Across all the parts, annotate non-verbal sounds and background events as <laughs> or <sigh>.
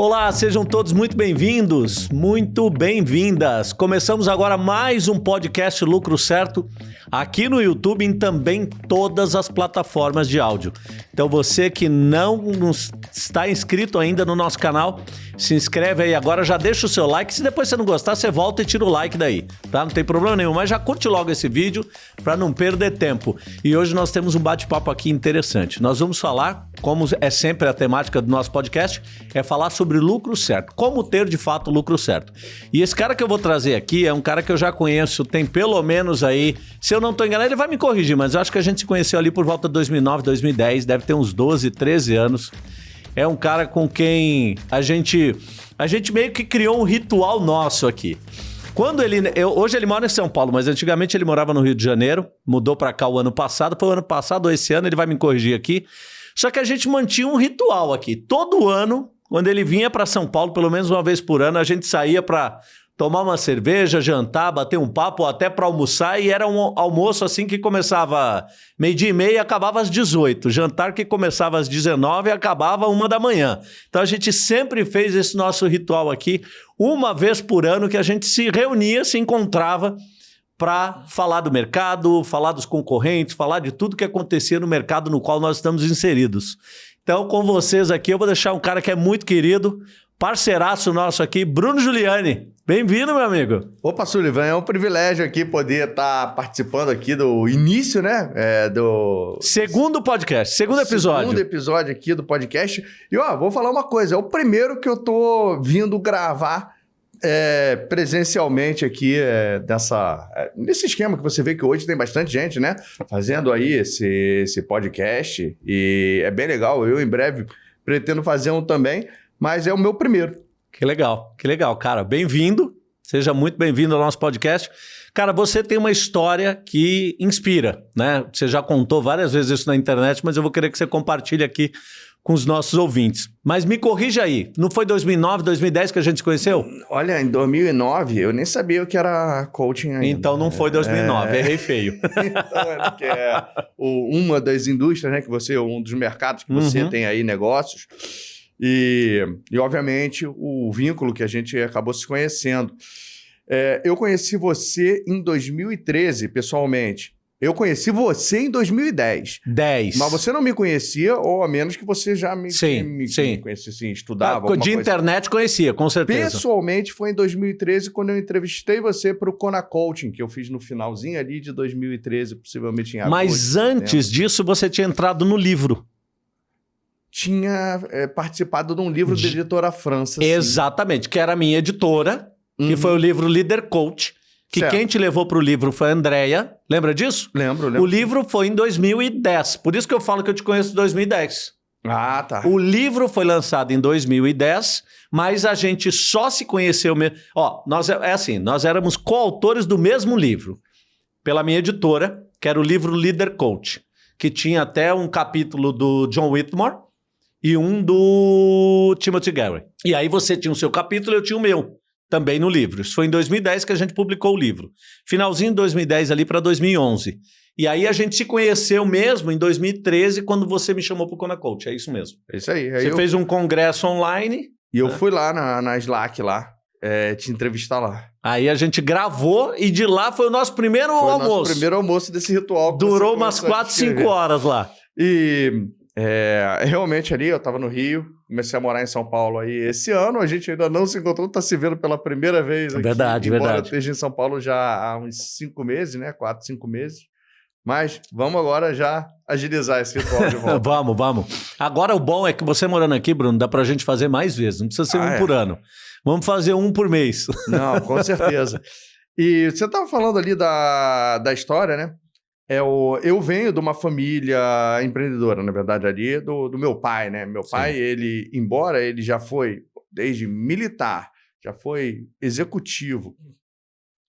Olá, sejam todos muito bem-vindos, muito bem-vindas. Começamos agora mais um podcast Lucro Certo aqui no YouTube e também todas as plataformas de áudio. Então você que não está inscrito ainda no nosso canal, se inscreve aí agora, já deixa o seu like. Se depois você não gostar, você volta e tira o like daí, tá? Não tem problema nenhum, mas já curte logo esse vídeo para não perder tempo. E hoje nós temos um bate-papo aqui interessante. Nós vamos falar, como é sempre a temática do nosso podcast, é falar sobre lucro certo. Como ter de fato lucro certo. E esse cara que eu vou trazer aqui é um cara que eu já conheço, tem pelo menos aí, se eu não estou enganado, ele vai me corrigir, mas eu acho que a gente se conheceu ali por volta de 2009, 2010, deve ter uns 12, 13 anos é um cara com quem a gente a gente meio que criou um ritual nosso aqui. Quando ele eu, hoje ele mora em São Paulo, mas antigamente ele morava no Rio de Janeiro, mudou para cá o ano passado, foi o ano passado ou esse ano, ele vai me corrigir aqui. Só que a gente mantinha um ritual aqui. Todo ano, quando ele vinha para São Paulo, pelo menos uma vez por ano, a gente saía para tomar uma cerveja, jantar, bater um papo, até para almoçar, e era um almoço assim que começava meio-dia e meia e acabava às 18. Jantar que começava às 19 e acabava uma da manhã. Então a gente sempre fez esse nosso ritual aqui, uma vez por ano que a gente se reunia, se encontrava para falar do mercado, falar dos concorrentes, falar de tudo que acontecia no mercado no qual nós estamos inseridos. Então, com vocês aqui, eu vou deixar um cara que é muito querido, parceiraço nosso aqui, Bruno Giuliani. Bem-vindo, meu amigo. Opa, Sullivan, é um privilégio aqui poder estar tá participando aqui do início, né? É, do... Segundo podcast, segundo episódio. Segundo episódio aqui do podcast. E, ó, vou falar uma coisa, é o primeiro que eu tô vindo gravar é, presencialmente aqui é, dessa, é, nesse esquema que você vê que hoje tem bastante gente, né? Fazendo aí esse, esse podcast. E é bem legal. Eu, em breve, pretendo fazer um também, mas é o meu primeiro. Que legal, que legal, cara. Bem-vindo, seja muito bem-vindo ao nosso podcast. Cara, você tem uma história que inspira, né? Você já contou várias vezes isso na internet, mas eu vou querer que você compartilhe aqui com os nossos ouvintes. Mas me corrija aí, não foi 2009, 2010 que a gente se conheceu? Olha, em 2009 eu nem sabia o que era coaching ainda. Então não foi 2009, é... errei feio. <laughs> então, que é uma das indústrias, né, que você, um dos mercados que você uhum. tem aí negócios. E, e, obviamente, o vínculo que a gente acabou se conhecendo. É, eu conheci você em 2013, pessoalmente. Eu conheci você em 2010. 10. Mas você não me conhecia, ou a menos que você já me, sim, me, sim. me conhecia, assim, estudava. Ah, de internet conhecia, com certeza. Pessoalmente foi em 2013 quando eu entrevistei você para o Kona Coaching, que eu fiz no finalzinho ali de 2013, possivelmente em agosto. Mas antes disso, você tinha entrado no livro tinha é, participado de um livro da editora França. Assim. Exatamente, que era a minha editora, uhum. que foi o livro Leader Coach, que certo. quem te levou para o livro foi a Andrea. Lembra disso? Lembro, lembro. O livro foi em 2010, por isso que eu falo que eu te conheço em 2010. Ah, tá. O livro foi lançado em 2010, mas a gente só se conheceu mesmo. Ó, nós é assim, nós éramos coautores do mesmo livro, pela minha editora, que era o livro Leader Coach, que tinha até um capítulo do John Whitmore, e um do Timothy Gary. E aí você tinha o seu capítulo e eu tinha o meu, também no livro. Isso foi em 2010 que a gente publicou o livro. Finalzinho de 2010 ali para 2011. E aí a gente se conheceu mesmo em 2013 quando você me chamou para o Kona Coach. É isso mesmo. É isso aí. aí você eu... fez um congresso online. E eu né? fui lá na, na Slack lá. É, te entrevistar lá. Aí a gente gravou e de lá foi o nosso primeiro foi almoço. O nosso primeiro almoço desse ritual. Durou umas 4, 5 horas lá. E é, <laughs> realmente ali, eu estava no Rio, comecei a morar em São Paulo aí esse ano, a gente ainda não se encontrou, está se vendo pela primeira vez aqui. Verdade, embora verdade. esteja em São Paulo já há uns cinco meses, né? Quatro, cinco meses. Mas vamos agora já agilizar esse ritual de volta. <laughs> vamos, vamos. Agora o bom é que você morando aqui, Bruno, dá para a gente fazer mais vezes, não precisa ser ah, um é. por ano. Vamos fazer um por mês. Não, com certeza. <laughs> E você estava falando ali da, da história, né? É o, eu venho de uma família empreendedora, na verdade, ali, do, do meu pai, né? Meu pai, Sim. ele, embora ele já foi desde militar, já foi executivo,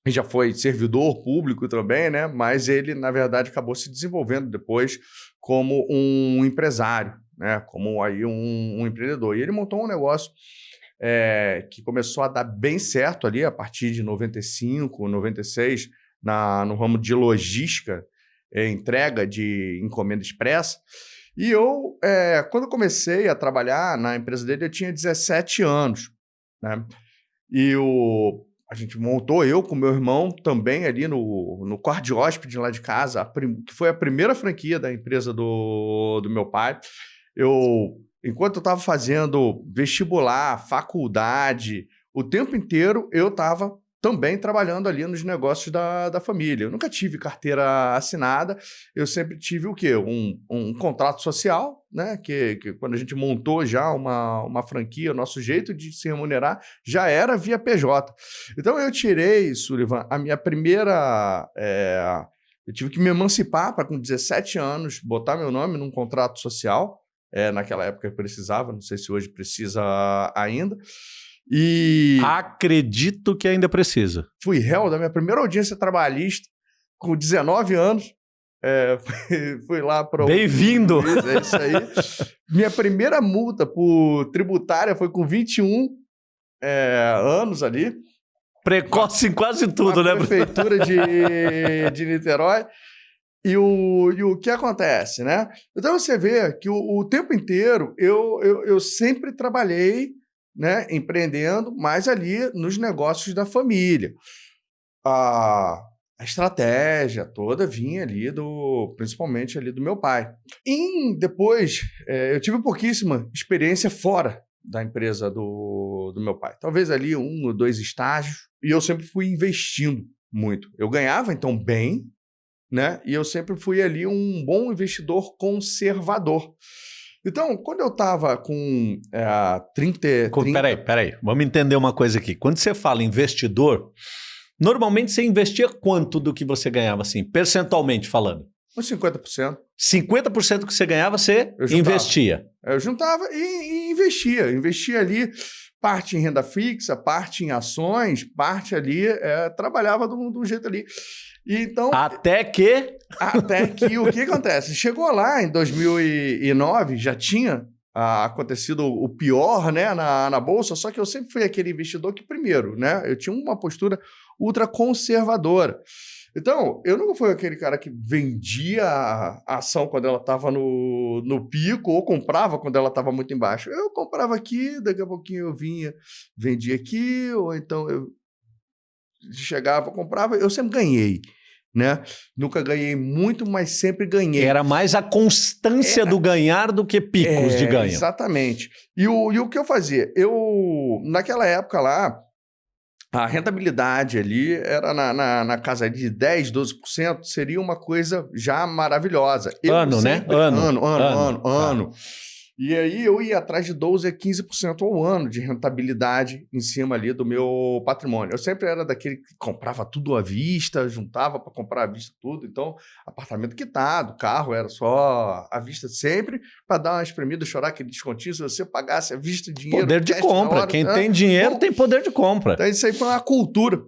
já foi servidor público também, né? Mas ele, na verdade, acabou se desenvolvendo depois como um empresário, né? Como aí um, um empreendedor. E ele montou um negócio é, que começou a dar bem certo ali a partir de 95, 96, na, no ramo de logística é, entrega de encomenda expressa. E eu, é, quando comecei a trabalhar na empresa dele, eu tinha 17 anos, né? E o, a gente montou, eu com meu irmão, também ali no, no quarto de hóspede lá de casa, prim, que foi a primeira franquia da empresa do, do meu pai. Eu, enquanto eu estava fazendo vestibular, faculdade, o tempo inteiro eu estava também trabalhando ali nos negócios da, da família. Eu nunca tive carteira assinada, eu sempre tive o quê? Um, um contrato social, né? Que, que quando a gente montou já uma, uma franquia, o nosso jeito de se remunerar já era via PJ. Então eu tirei, Sullivan, a minha primeira. É, eu tive que me emancipar para, com 17 anos, botar meu nome num contrato social. É, naquela época precisava, não sei se hoje precisa ainda. E. Acredito que ainda precisa. Fui réu da minha primeira audiência trabalhista com 19 anos. É, <laughs> fui, fui, lá para. Bem-vindo! É isso aí. minha primeira multa por tributária foi com 21 é, anos ali. Precoce em quase tudo, né? Prefeitura de, <laughs> de Niterói. E o, e o que acontece, né? Então você vê que o, o tempo inteiro eu, eu, eu sempre trabalhei né, empreendendo, mas ali nos negócios da família. A, a estratégia toda vinha ali do, principalmente ali do meu pai. E depois, é, eu tive pouquíssima experiência fora da empresa do, do meu pai. Talvez ali um ou dois estágios. E eu sempre fui investindo muito. Eu ganhava, então, bem, né? E eu sempre fui ali um bom investidor conservador. Então, quando eu estava com é, 30, 30... Peraí, peraí. Vamos entender uma coisa aqui. Quando você fala investidor, normalmente você investia quanto do que você ganhava, assim, percentualmente falando? Uns 50%. 50% que você ganhava, você investia? Eu juntava e, e investia. Investia ali parte em renda fixa, parte em ações, parte ali, é, trabalhava de um jeito ali. Então, até que. Até que o que <laughs> acontece? Chegou lá em 2009, já tinha ah, acontecido o pior né, na, na Bolsa, só que eu sempre fui aquele investidor que, primeiro, né, eu tinha uma postura ultra conservadora. Então, eu nunca fui aquele cara que vendia a ação quando ela estava no, no pico ou comprava quando ela estava muito embaixo. Eu comprava aqui, daqui a pouquinho eu vinha, vendia aqui, ou então eu chegava, comprava, eu sempre ganhei. Né? Nunca ganhei muito, mas sempre ganhei. Era mais a constância Era... do ganhar do que picos é, de ganho. Exatamente. E o, e o que eu fazia? Eu, naquela época lá, a rentabilidade ali era na, na, na, casa de 10, 12%, seria uma coisa já maravilhosa. Eu ano, né? sempre, né? Ano, ano, ano, ano. ano, ano. Tá. E aí eu ia atrás de 12 a 15% ao ano de rentabilidade em cima ali do meu patrimônio. Eu sempre era daquele que comprava tudo à vista, juntava para comprar à vista tudo. Então, apartamento quitado, carro era só à vista sempre, para dar uma espremida, chorar aquele descontinho. Se você pagasse à vista dinheiro. Poder de compra. Hora, Quem né? tem dinheiro Bom, tem poder de compra. Então, isso aí foi uma cultura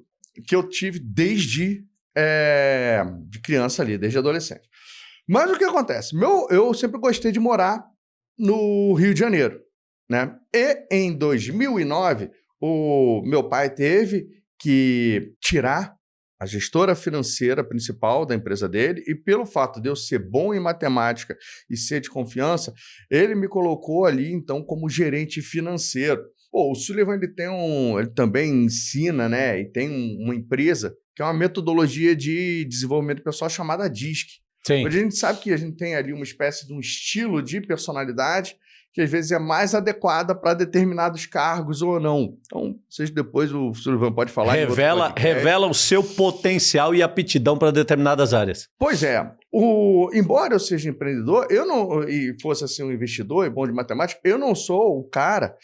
que eu tive desde é, de criança ali, desde adolescente. Mas o que acontece? Meu, eu sempre gostei de morar no Rio de Janeiro. Né? E em 2009, o meu pai teve que tirar a gestora financeira principal da empresa dele, e pelo fato de eu ser bom em matemática e ser de confiança, ele me colocou ali, então, como gerente financeiro. Pô, o Sullivan ele tem um, ele também ensina, né, e tem um, uma empresa que é uma metodologia de desenvolvimento pessoal chamada DISC. Sim. a gente sabe que a gente tem ali uma espécie de um estilo de personalidade que às vezes é mais adequada para determinados cargos ou não. Então, vocês depois o Sullivan pode falar. Revela, revela o seu potencial e aptidão para determinadas áreas. Pois é. O, embora eu seja empreendedor, eu não e fosse assim um investidor e bom de matemática, eu não sou o cara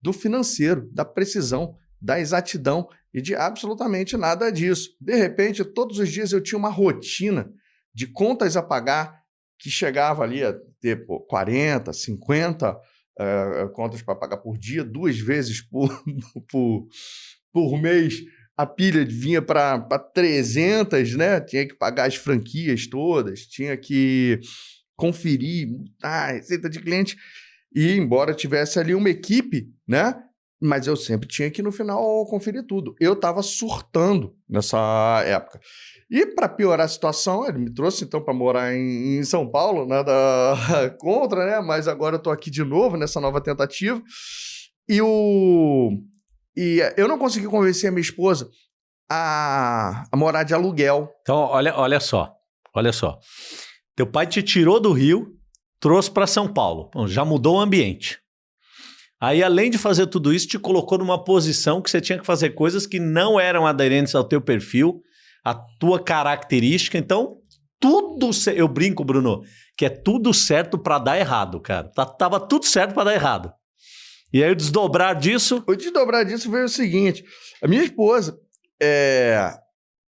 do financeiro, da precisão, da exatidão e de absolutamente nada disso. De repente, todos os dias eu tinha uma rotina de contas a pagar que chegava ali a ter pô, 40, 50 uh, contas para pagar por dia, duas vezes por, <laughs> por, por mês. A pilha vinha para 300, né? Tinha que pagar as franquias todas, tinha que conferir, a receita de cliente. E embora tivesse ali uma equipe, né? Mas eu sempre tinha que, no final, conferir tudo. Eu estava surtando nessa época. E para piorar a situação, ele me trouxe então para morar em, em, São Paulo, nada <laughs> contra, né? Mas agora eu estou aqui de novo nessa nova tentativa. E o e eu não consegui convencer a minha esposa a, a morar de aluguel. Então, olha, olha só, olha só. Teu pai te tirou do Rio, trouxe para São Paulo. Bom, já mudou o ambiente. Aí, além de fazer tudo isso, te colocou numa posição que você tinha que fazer coisas que não eram aderentes ao teu perfil, à tua característica. Então, tudo. Eu brinco, Bruno, que é tudo certo para dar errado, cara. Tá, tava tudo certo para dar errado. E aí, o desdobrar disso. O desdobrar disso veio o seguinte: a minha esposa, é,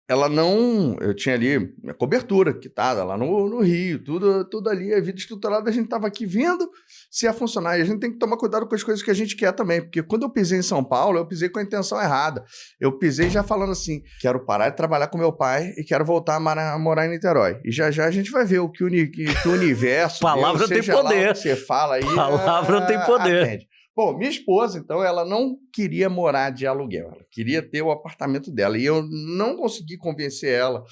ela não. Eu tinha ali minha cobertura quitada lá no, no Rio, tudo, tudo ali, a vida estruturada, a gente estava aqui vendo se ia funcionar. E a gente tem que tomar cuidado com as coisas que a gente quer também, porque quando eu pisei em São Paulo, eu pisei com a intenção errada. Eu pisei já falando assim: quero parar de trabalhar com meu pai e quero voltar a morar em Niterói. E já já a gente vai ver o que o, que o universo. <laughs> Palavra Deus, tem poder. você fala aí. Palavra é, tem poder. Atende. Bom, minha esposa, então, ela não queria morar de aluguel, ela queria ter o apartamento dela. E eu não consegui convencer ela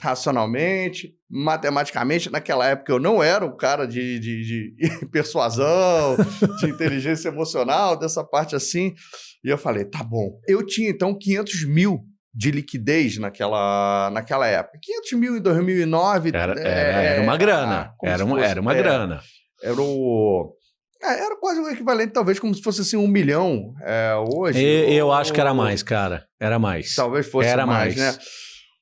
racionalmente, matematicamente. Naquela época eu não era o cara de, de, de <laughs> persuasão, de inteligência emocional, dessa parte assim. E eu falei, tá bom. Eu tinha então 500 mil de liquidez naquela, naquela época. 500 mil em 2009. Era, é, era uma grana. Ah, era, uma, era uma grana. Era o é, era quase o equivalente, talvez, como se fosse assim, um milhão é, hoje. Eu, eu acho que era mais, cara. Era mais. Talvez fosse era mais, mais. né?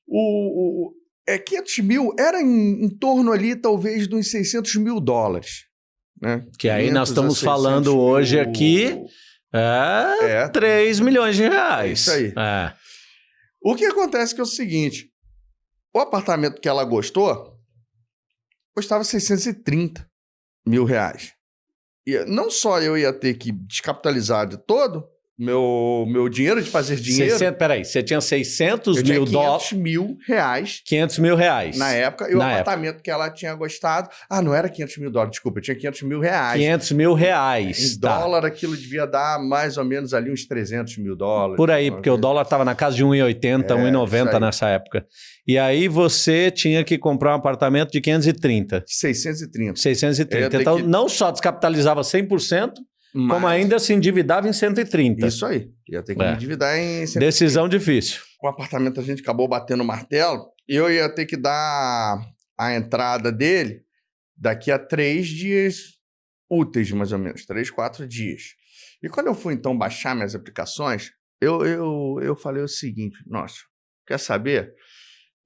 O, o, é, 500 mil era em, em torno ali, talvez, dos 600 mil dólares. Né? Que aí nós estamos falando hoje mil... aqui é, é 3 milhões de reais. Isso aí. É. O que acontece é que é o seguinte, o apartamento que ela gostou custava 630 mil reais não só eu ia ter que descapitalizar de todo, meu, meu dinheiro de fazer dinheiro. 600, peraí, você tinha 600 eu mil dólares. 500 mil reais. 500 mil reais. Na época, e o na apartamento época. que ela tinha gostado. Ah, não era 500 mil dólares, desculpa, eu tinha 500 mil reais. 500 mil reais. Em tá. dólar, aquilo devia dar mais ou menos ali uns 300 mil dólares. Por aí, porque vez. o dólar estava na casa de 1,80, é, 1,90 nessa época. E aí você tinha que comprar um apartamento de 530. 630. 630. Então, que... não só descapitalizava 100%, mas... Como ainda se endividava em 130. Isso aí. Ia ter que é. me endividar em 130. Decisão difícil. O apartamento a gente acabou batendo o martelo. Eu ia ter que dar a entrada dele daqui a três dias úteis, mais ou menos. Três, quatro dias. E quando eu fui, então, baixar minhas aplicações, eu, eu, eu falei o seguinte, nossa, quer saber?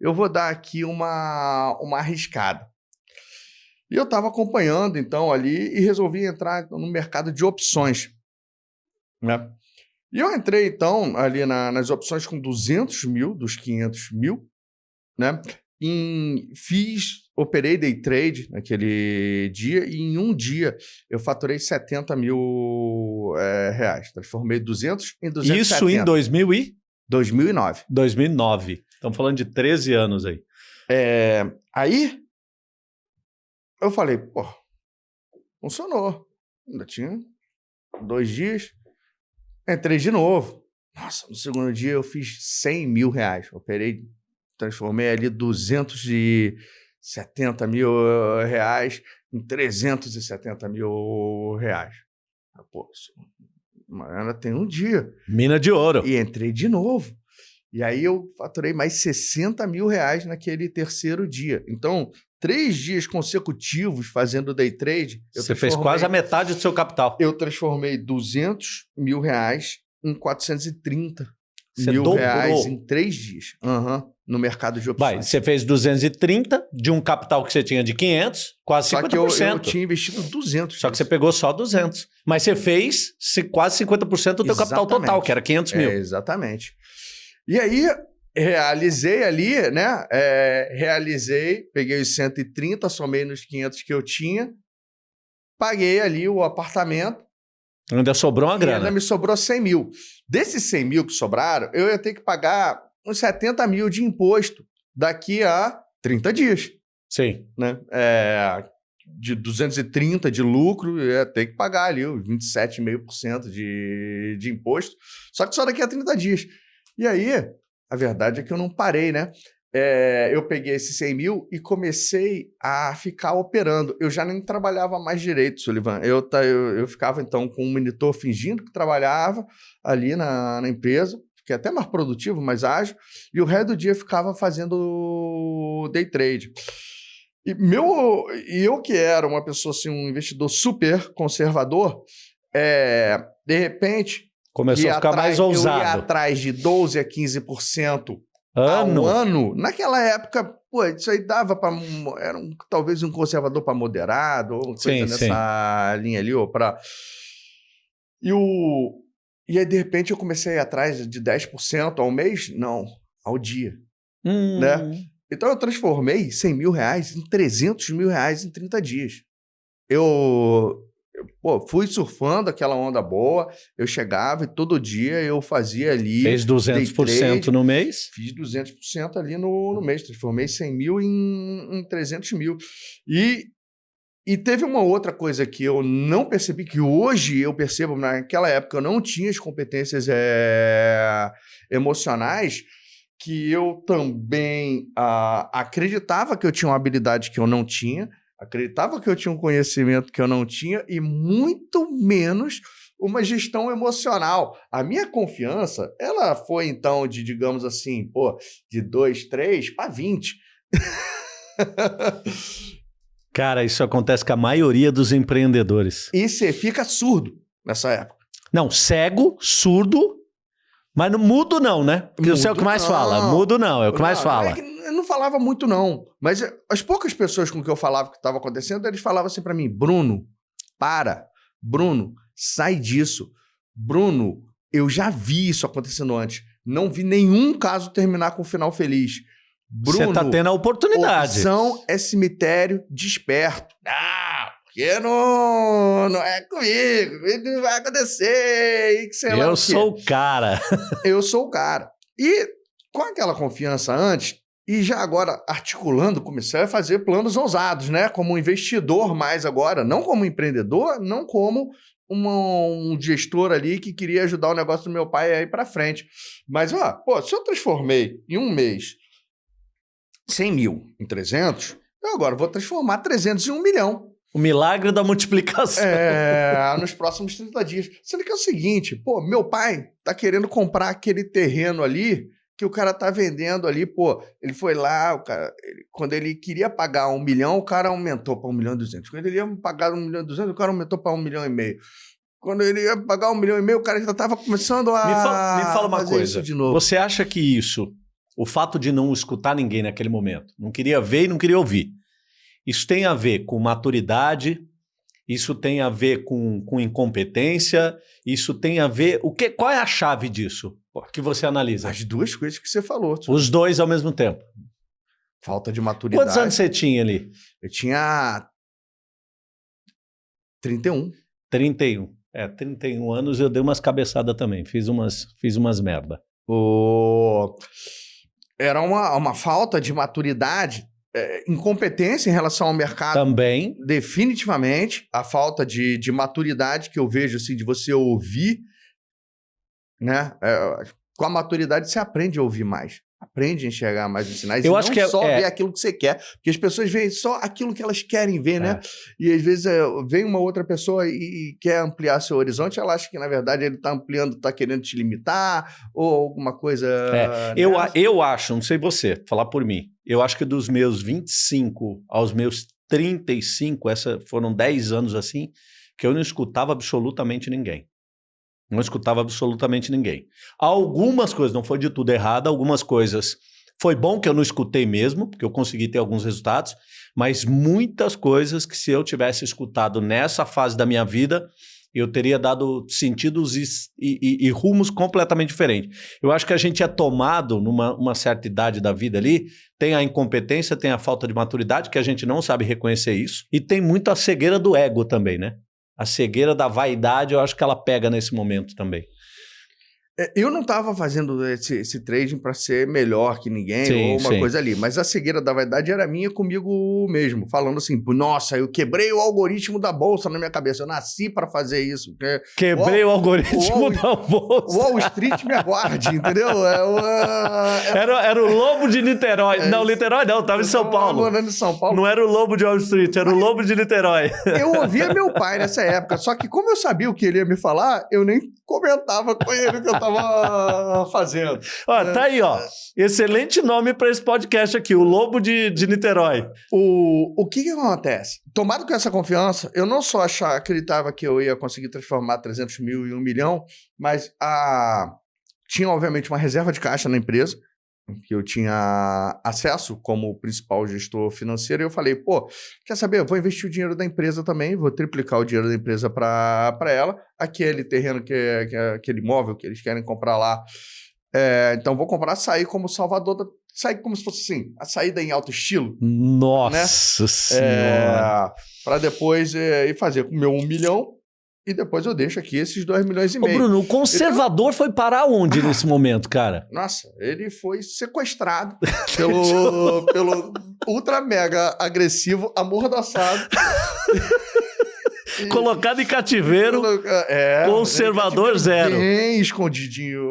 Eu vou dar aqui uma, uma arriscada. E eu estava acompanhando, então, ali e resolvi entrar no mercado de opções. Né? E eu entrei, então, ali na, nas opções com 200 mil, dos 500 mil, né? Em, fiz, operei day trade naquele dia e em um dia eu faturei 70 mil é, reais. Transformei 200 em 270. Isso em 2000 e? 2009. 2009. Estamos falando de 13 anos aí. É, aí eu falei, pô, funcionou. Ainda tinha dois dias. Entrei de novo. Nossa, no segundo dia eu fiz 100 mil reais. Operei, transformei ali 270 mil reais em 370 mil reais. Pô, ainda tem um dia. Mina de ouro. E entrei de novo. E aí eu faturei mais 60 mil reais naquele terceiro dia. Então, três dias consecutivos fazendo day trade. Você fez quase a metade do seu capital. Eu transformei 200 mil reais em 430 você mil dobrou. reais em três dias. Uhum, no mercado de opções. Vai, você fez 230 de um capital que você tinha de 500, quase só 50%. Só que eu, eu tinha investido 200. Só que você pegou só 200. Mas você fez quase 50% do teu capital total, que era 500 mil. É, exatamente. E aí, realizei ali, né? É, realizei, peguei os 130, somei nos 500 que eu tinha, paguei ali o apartamento. Ainda sobrou uma grana. Ainda me sobrou 100 mil. Desses 100 mil que sobraram, eu ia ter que pagar uns 70 mil de imposto daqui a 30 dias. Sim. Né? É, de 230 de lucro, ia ter que pagar ali os 27,5% de, de imposto. Só que só daqui a 30 dias. E aí, a verdade é que eu não parei, né? É, eu peguei esses 100 mil e comecei a ficar operando. Eu já nem trabalhava mais direito, Sullivan. Eu, eu, eu ficava, então, com um monitor fingindo que trabalhava ali na, na empresa, que é até mais produtivo, mais ágil, e o resto do dia ficava fazendo day trade. E, meu, eu que era uma pessoa, assim, um investidor super conservador, é, de repente... Começou a ficar atrás, mais ousado. Eu ia atrás de 12% a 15% Ano? ao ano. Naquela época, pô, isso aí dava para... Era um, talvez um conservador para moderado, ou coisa Sim, nessa linha ali, ou para... E, o, e aí, de repente, eu comecei a ir atrás de 10% ao mês? Não, ao dia. Hum. Né? Então eu transformei 100 mil reais em 300 mil reais em 30 dias. Eu pô, fui surfando aquela onda boa, eu chegava e todo dia eu fazia ali... Fez day 200% trade, no mês? Fiz 200% ali no, no mês, transformei 100 mil em, em 300 mil. E, e teve uma outra coisa que eu não percebi, que hoje eu percebo, naquela época eu não tinha as competências é, emocionais, que eu também ah, acreditava que eu tinha uma habilidade que eu não tinha, acreditava que eu tinha um conhecimento que eu não tinha e muito menos uma gestão emocional. A minha confiança, ela foi então de, digamos assim, pô, de 2, 3 para 20. Cara, isso acontece com a maioria dos empreendedores. e você fica surdo nessa época. Não, cego, surdo, mas não mudo não, né? Porque você é o que Mudo mais não. fala. Mudo não, é o que mais Não, fala. é que eu não falava muito, não. Mas as poucas pessoas com que eu falava que estava acontecendo, eles falavam assim para mim: Bruno, para. Bruno, sai disso. Bruno, eu já vi isso acontecendo antes. Não vi nenhum caso terminar com um final feliz. Bruno, Você tá tendo a oportunidade. opção é cemitério desperto. Ah, porque não, não é comigo. Comigo vai acontecer. E o Eu sou o cara. <laughs> eu sou o cara. E com aquela confiança antes, e já agora articulando, comecei a fazer planos ousados, né? Como investidor mais agora, não como empreendedor, não como uma- um gestor ali que queria ajudar o negócio do meu pai a ir para frente. Mas, ó, pô, se eu transformei em um mês 100 mil em 300, eu agora vou transformar 300 em um milhão. O milagre da multiplicação. É, <laughs> nos próximos 30 dias. Sendo que é o seguinte, pô, meu pai tá querendo comprar aquele terreno ali que o cara tá vendendo ali, pô, ele foi lá, o cara, ele- quando ele queria pagar um milhão, o cara aumentou para um milhão e duzentos. Quando ele ia pagar um milhão e duzentos, o cara aumentou para um milhão e meio. Quando ele ia pagar um milhão e meio, o cara já tava começando a Me fala, me fala uma coisa. isso de novo. Você acha que isso, o fato de não escutar ninguém naquele momento, não queria ver e não queria ouvir, isso tem a ver com maturidade, isso tem a ver com, com incompetência, isso tem a ver. O que, qual é a chave disso que você analisa? As duas coisas que você falou. Os dois ao mesmo tempo. Falta de maturidade. Quantos anos você tinha ali? Eu tinha 31. 31. É, 31 anos eu dei umas cabeçadas também, fiz umas, fiz umas merda. O... Era uma, uma falta de maturidade, é, incompetência em relação ao mercado, Também, definitivamente. A falta de, de maturidade que eu vejo, assim, de você ouvir, né? É, com a maturidade você aprende a ouvir mais. Aprende a enxergar mais os sinais. Eu e acho não que é- só é. ver aquilo que você quer. Porque as pessoas veem só aquilo que elas querem ver, né? É. E às vezes é, vem uma outra pessoa e, e quer ampliar seu horizonte, ela acha que, na verdade, ele está ampliando, está querendo te limitar, ou alguma coisa. É, eu, né? a- eu acho, não sei você, falar por mim, eu acho que dos meus 25 aos meus 35, essa, foram 10 anos assim, que eu não escutava absolutamente ninguém. Não escutava absolutamente ninguém. Algumas coisas, não foi de tudo errado, algumas coisas foi bom que eu não escutei mesmo, porque eu consegui ter alguns resultados, mas muitas coisas que se eu tivesse escutado nessa fase da minha vida, eu teria dado sentidos e, e- e- rumos completamente diferentes. Eu acho que a gente é tomado numa uma certa idade da vida ali, tem a incompetência, tem a falta de maturidade, que a gente não sabe reconhecer isso, e tem muito a cegueira do ego também, né? A cegueira da vaidade, eu acho que ela pega nesse momento também. É, eu não estava fazendo esse, esse trading para ser melhor que ninguém sim, ou uma sim. coisa ali, mas a cegueira da vaidade era minha comigo mesmo, falando assim: nossa, eu quebrei o algoritmo da bolsa na minha cabeça, eu nasci para fazer isso. Quebrei o, o algoritmo Wall, <laughs> da bolsa. Wall Street me aguarde, entendeu? É, é, era, era o lobo de Niterói. É, não, Niterói não, estava em São Paulo. Morando em São Paulo. Não era o lobo de Wall Street, era o lobo de Niterói. Eu ouvia meu pai nessa época, só que como eu sabia o que ele ia me falar, eu nem comentava com ele o que eu estava <laughs> fazendo. Ó, tá aí, ó. Excelente nome para esse podcast aqui, o Lobo de, de Niterói. O, o que, que acontece? Tomado com essa confiança, eu não só achar, acreditava que eu ia conseguir transformar 300 mil em um milhão, mas a, tinha, obviamente, uma reserva de caixa na empresa que eu tinha acesso como principal gestor financeiro, e eu falei, pô, quer saber, eu vou investir o dinheiro da empresa também, vou triplicar o dinheiro da empresa para ela, aquele terreno, que, é, que aquele imóvel que eles querem comprar lá, é, então vou comprar, sair como salvador, da, sair como se fosse assim, a saída em alto estilo. Nossa né? Senhora! É, para depois é, ir fazer com o meu um milhão, e depois eu deixo aqui esses 2 milhões e meio. Ô Bruno, o conservador foi parar onde nesse momento, cara? <laughs> Nossa, ele foi sequestrado <laughs> pelo, pelo ultra mega agressivo, amordaçado. <laughs> Colocado em cativeiro, é, conservador zero. Bem escondidinho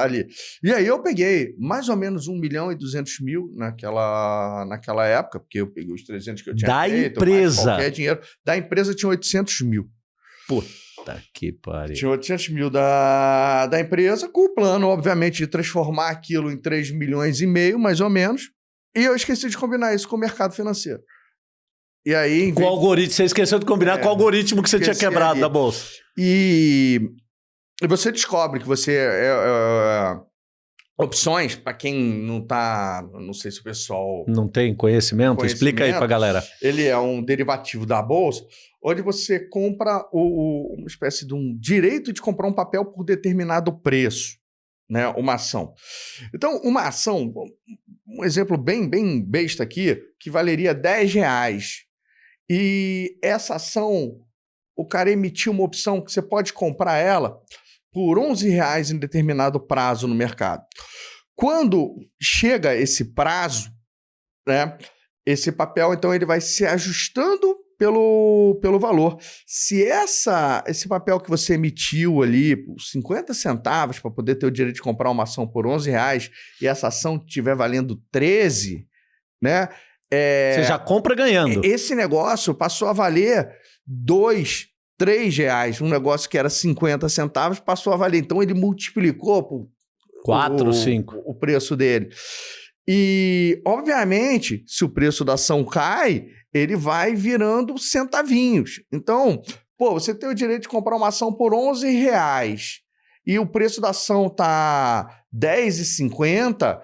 ali. E aí eu peguei mais ou menos 1 milhão e 200 mil naquela, naquela época, porque eu peguei os 300 que eu tinha da feito. Da empresa. Qualquer dinheiro. Da empresa tinha 800 mil. Puta que pariu. Tinha 800 mil da, da empresa, com o plano, obviamente, de transformar aquilo em 3 milhões e meio, mais ou menos. E eu esqueci de combinar isso com o mercado financeiro. E aí. Com o algoritmo, você esqueceu de combinar é, com o algoritmo que você tinha quebrado ali. da bolsa. E, e você descobre que você. É, é, opções, para quem não tá. Não sei se o pessoal. Não tem conhecimento? conhecimento Explica aí pra galera. Ele é um derivativo da bolsa onde você compra o, o, uma espécie de um direito de comprar um papel por determinado preço, né? Uma ação. Então, uma ação, um exemplo bem, bem besta aqui, que valeria 10 reais. E essa ação, o cara emitiu uma opção que você pode comprar ela por 11 reais em determinado prazo no mercado. Quando chega esse prazo, né, esse papel, então, ele vai se ajustando pelo, pelo valor. Se essa, esse papel que você emitiu ali, 50 centavos, para poder ter o direito de comprar uma ação por 11 reais, e essa ação estiver valendo 13, né? É, você já compra ganhando. Esse negócio passou a valer 2, 3 reais. Um negócio que era 50 centavos passou a valer. Então ele multiplicou por 4, 5 o preço dele. E, obviamente, se o preço da ação cai, ele vai virando centavinhos. Então, pô, você tem o direito de comprar uma ação por 11 reais e o preço da ação tá 10,50,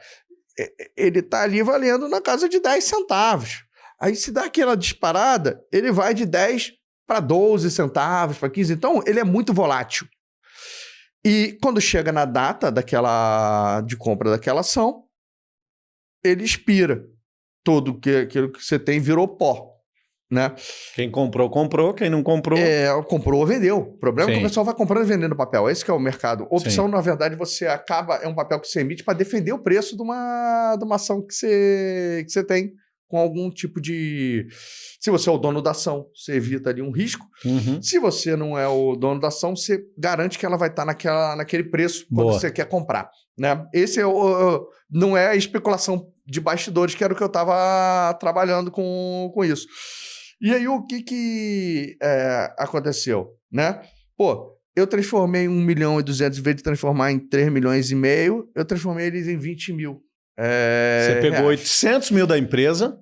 ele tá ali valendo na casa de 10 centavos. Aí se dá aquela disparada, ele vai de 10 para 12 centavos, para 15. Então, ele é muito volátil. E quando chega na data daquela de compra daquela ação, ele expira todo que aquilo que você tem virou pó. Né? Quem comprou, comprou. Quem não comprou. É, comprou, vendeu. O problema Sim. é que o pessoal vai comprando e vendendo papel. Esse que é o mercado. Opção, Sim. na verdade, você acaba. É um papel que você emite para defender o preço de uma, de uma ação que você, que você tem com algum tipo de. Se você é o dono da ação, você evita ali um risco. Uhum. Se você não é o dono da ação, você garante que ela vai estar naquela, naquele preço quando Boa. você quer comprar. Né? Esse é o, não é a especulação de bastidores, que era o que eu estava trabalhando com, com isso. E aí, o que, que é, aconteceu? Né? Pô, eu transformei 1 milhão e 200, em vez de transformar em 3 milhões e meio, eu transformei eles em 20 mil. É, Você pegou reais. 800 mil da empresa,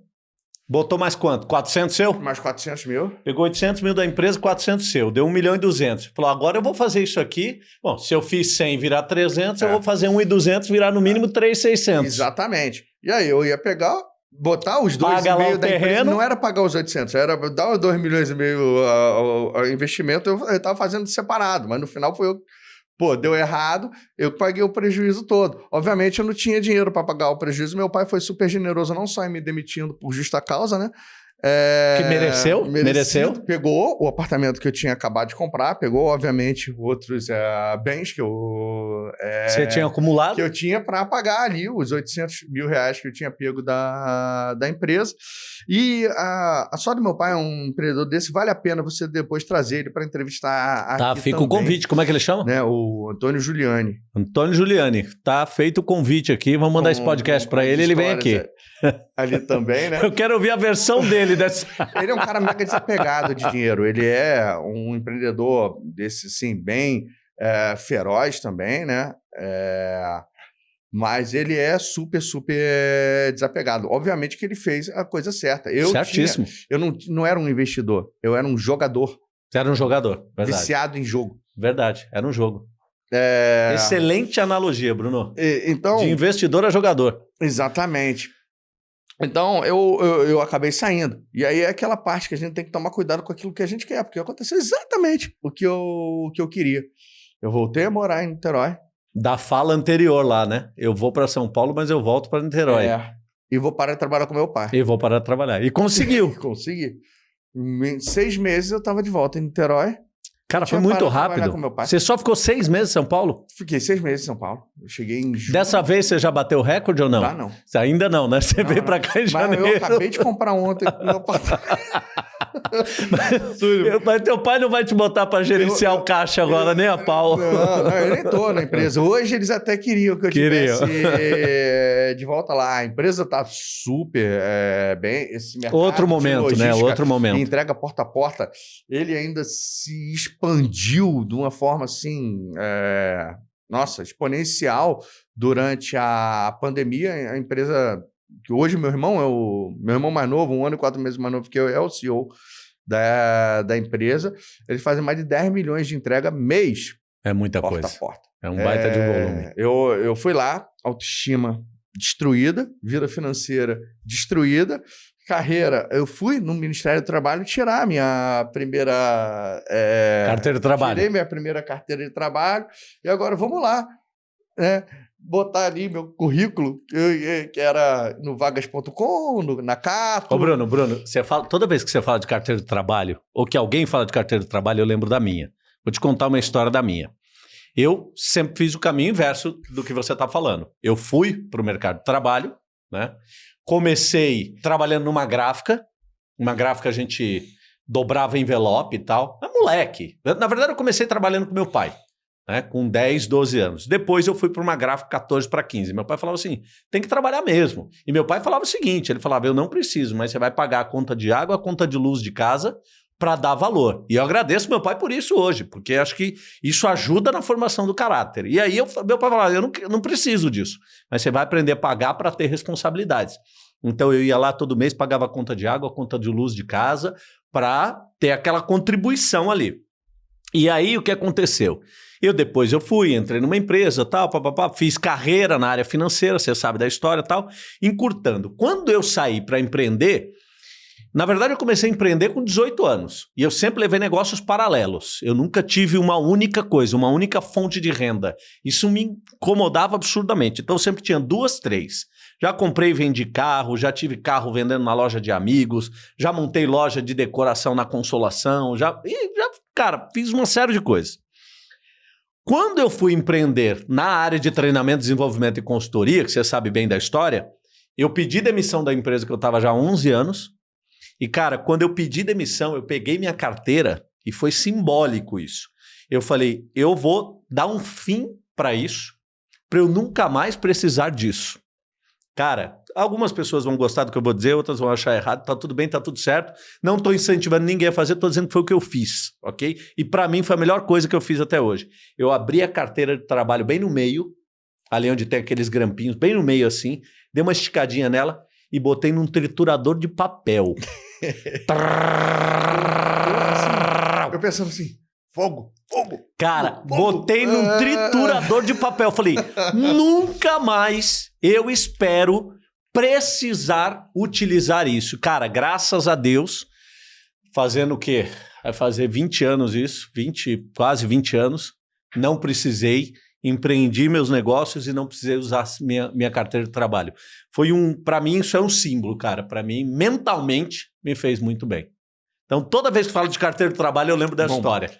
botou mais quanto? 400 seu? Mais 400 mil. Pegou 800 mil da empresa, 400 seu. Deu 1 milhão e 200. Falou, agora eu vou fazer isso aqui. Bom, se eu fiz 100 virar 300, é. eu vou fazer 1 e 200 virar no mínimo 3,600. Exatamente. E aí eu ia pegar, botar os dois Paga e meio da terreno. empresa. Não era pagar os 800, era dar os 2 milhões e meio ao investimento, eu estava fazendo separado. Mas no final foi eu Pô, deu errado, eu paguei o prejuízo todo. Obviamente, eu não tinha dinheiro para pagar o prejuízo. Meu pai foi super generoso, não só em me demitindo por justa causa, né? É, Que mereceu? Mereceu? Pegou o apartamento que eu tinha acabado de comprar, pegou, obviamente, outros é, bens que eu. é, Você tinha acumulado? que eu tinha para pagar ali os 800 mil reais que eu tinha pego da, da empresa. E a, a sorte do meu pai é um empreendedor desse, vale a pena você depois trazer ele para entrevistar Tá, fica o também, convite. Como é que ele chama? Né, o Antônio Giuliani. Antônio Giuliani. Tá feito o convite aqui. Vamos mandar esse Com- podcast com para ele, ele vem aqui. <laughs> Ali também, né? Eu quero ouvir a versão dele dessa. <laughs> Ele é um cara mega desapegado de dinheiro. Ele é um empreendedor desse, assim, bem é, feroz também, né? É, mas ele é super, super desapegado. Obviamente que ele fez a coisa certa. Eu tinha- Certíssimo. eu não, não era um investidor, eu era um jogador Você era um jogador. Verdade. viciado em jogo. Verdade. Era um jogo. É, Excelente analogia, Bruno. e- então, De investidor a jogador. Exatamente. Então, eu, eu, eu acabei saindo. E aí é aquela parte que a gente tem que tomar cuidado com aquilo que a gente quer, porque aconteceu exatamente o que eu, o que eu queria. Eu voltei a morar em Niterói. Da fala anterior lá, né? Eu vou para São Paulo, mas eu volto para Niterói. É, e vou parar de trabalhar com meu pai. E vou parar de trabalhar. E conseguiu. <laughs> Consegui. Em seis meses eu estava de volta em Niterói. Cara, foi muito rápido. Você só ficou seis meses em São Paulo? Fiquei seis meses em São Paulo. Eu cheguei em julho. Dessa vez você já bateu o recorde ou não? Ah, não. Você Ainda não, né? Você Não, veio para cá em Mas janeiro. eu acabei de comprar ontem meu apartamento. <laughs> Meu- Mas teu pai não vai te botar para gerenciar Eu- o caixa agora, nem a pau. Não, não, eu nem tô na empresa. Hoje eles até queriam que eu Queriam. tivesse eh, de volta lá. A empresa tá super eh, bem. Esse mercado Outro momento, né? Outro momento. entrega porta a porta, ele ainda se expandiu de uma forma assim, eh, nossa, exponencial durante a pandemia. A empresa que hoje meu irmão é o meu irmão mais novo, um ano e quatro meses mais novo que eu, é o CEO da, da empresa. Eles fazem mais de 10 milhões de entrega mês, É muita porta coisa. a porta. É um baita de É, volume. Eu, eu fui lá, autoestima destruída, vida financeira destruída, carreira. Eu fui no Ministério do Trabalho tirar a minha primeira. é, Carteira de trabalho. Tirei minha primeira carteira de trabalho e agora vamos lá, né? Botar ali meu currículo, que, que era no vagas.com, no- na Cato. Ô, Bruno, Bruno, você fala, toda vez que você fala de carteira de trabalho, ou que alguém fala de carteira de trabalho, eu lembro da minha. Vou te contar uma história da minha. Eu sempre fiz o caminho inverso do que você está falando. Eu fui para o mercado de trabalho, né? Comecei trabalhando numa gráfica, uma gráfica a gente dobrava envelope e tal. Mas moleque. Na verdade, eu comecei trabalhando com meu pai, né? Com 10, 12 anos. Depois eu fui para uma gráfica 14 para 15. Meu pai falava assim: tem que trabalhar mesmo. E meu pai falava o seguinte: ele falava, eu não preciso, mas você vai pagar a conta de água, a conta de luz de casa para dar valor. E eu agradeço meu pai por isso hoje, porque acho que isso ajuda na formação do caráter. E aí eu, meu pai falava, eu não, não preciso disso, mas você vai aprender a pagar para ter responsabilidades. Então eu ia lá todo mês, pagava conta de água, conta de luz de casa, para ter aquela contribuição ali. E aí o que aconteceu? Eu depois eu fui, entrei numa empresa, tal, papapá, fiz carreira na área financeira, você sabe da história, tal, encurtando. Quando eu saí para empreender, na verdade eu comecei a empreender com 18 anos, e eu sempre levei negócios paralelos. Eu nunca tive uma única coisa, uma única fonte de renda. Isso me incomodava absurdamente. Então eu sempre tinha duas, três. Já comprei e vendi carro, já tive carro vendendo na loja de amigos, já montei loja de decoração na Consolação, já, já cara, fiz uma série de coisas. Quando eu fui empreender na área de treinamento, desenvolvimento e consultoria, que você sabe bem da história, eu pedi demissão da empresa que eu estava já há 11 anos. E, cara, quando eu pedi demissão, eu peguei minha carteira e foi simbólico isso. Eu falei, eu vou dar um fim para isso, para eu nunca mais precisar disso. Cara, algumas pessoas vão gostar do que eu vou dizer, outras vão achar errado, tá tudo bem, tá tudo certo. Não tô incentivando ninguém a fazer, tô dizendo que foi o que eu fiz, ok? E para mim foi a melhor coisa que eu fiz até hoje. Eu abri a carteira de trabalho bem no meio, ali onde tem aqueles grampinhos, bem no meio assim, dei uma esticadinha nela e botei num triturador de papel. <laughs> Eu pensando assim, fogo, fogo. Cara, Fogo. botei num Ah. triturador de papel. Falei, nunca mais eu espero precisar utilizar isso. Cara, graças a Deus, fazendo o quê? Vai fazer 20 anos isso, 20, quase 20 anos, não precisei empreendi meus negócios e não precisei usar minha, minha carteira de trabalho. Foi um, para mim isso é um símbolo, cara. Para mim, mentalmente, me fez muito bem. Então, toda vez que falo de carteira de trabalho, eu lembro dessa Bom, história.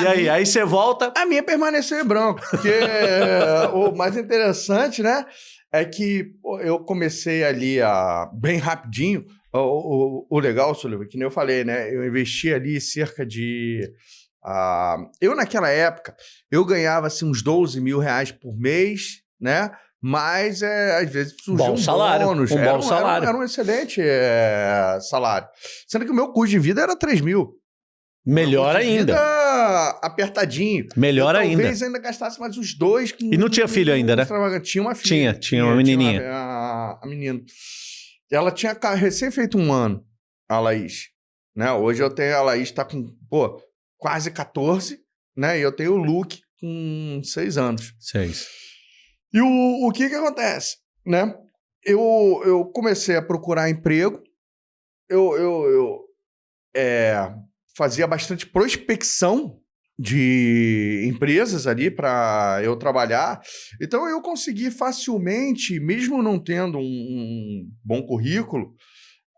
E aí, minha, aí você volta. A minha permaneceu em branco, porque é, <laughs> o mais interessante, né, é que eu comecei ali a bem rapidinho. O, o, o legal, Sullivan, que nem eu falei, né, eu investi ali cerca de Uh, eu, naquela época, eu ganhava assim, uns 12 mil reais por mês, né? Mas, é, às vezes, surgiu bom um salário, bônus. Um era, bom salário. Era, era um excelente é, salário. Sendo que o meu custo de vida era 3 mil. Melhor ainda. Apertadinho. Melhor eu, ainda. Talvez ainda gastasse mais uns dois. Com, e não tinha filho ainda, né? Tinha uma filha. Tinha, tinha uma menininha. Tinha uma, a, a menina. Ela tinha recém feito um ano, a Laís. Né? Hoje eu tenho a Laís, tá com, pô, quase 14, né? E eu tenho o Luke com 6 anos. 6. E o, o que que acontece, né? Eu, eu comecei a procurar emprego, eu, eu, eu é, fazia bastante prospecção de empresas ali para eu trabalhar. Então eu consegui facilmente, mesmo não tendo um, um bom currículo,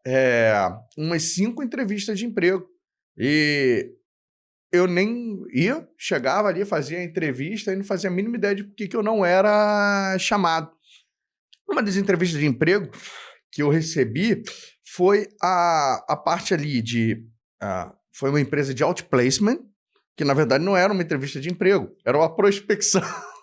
é, umas cinco entrevistas de emprego. E eu nem ia, chegava ali, fazia entrevista e não fazia a mínima ideia de por que eu não era chamado. Uma das entrevistas de emprego que eu recebi foi a, a parte ali de. Foi uma empresa de outplacement, que na verdade não era uma entrevista de emprego, era uma prospecção. <laughs>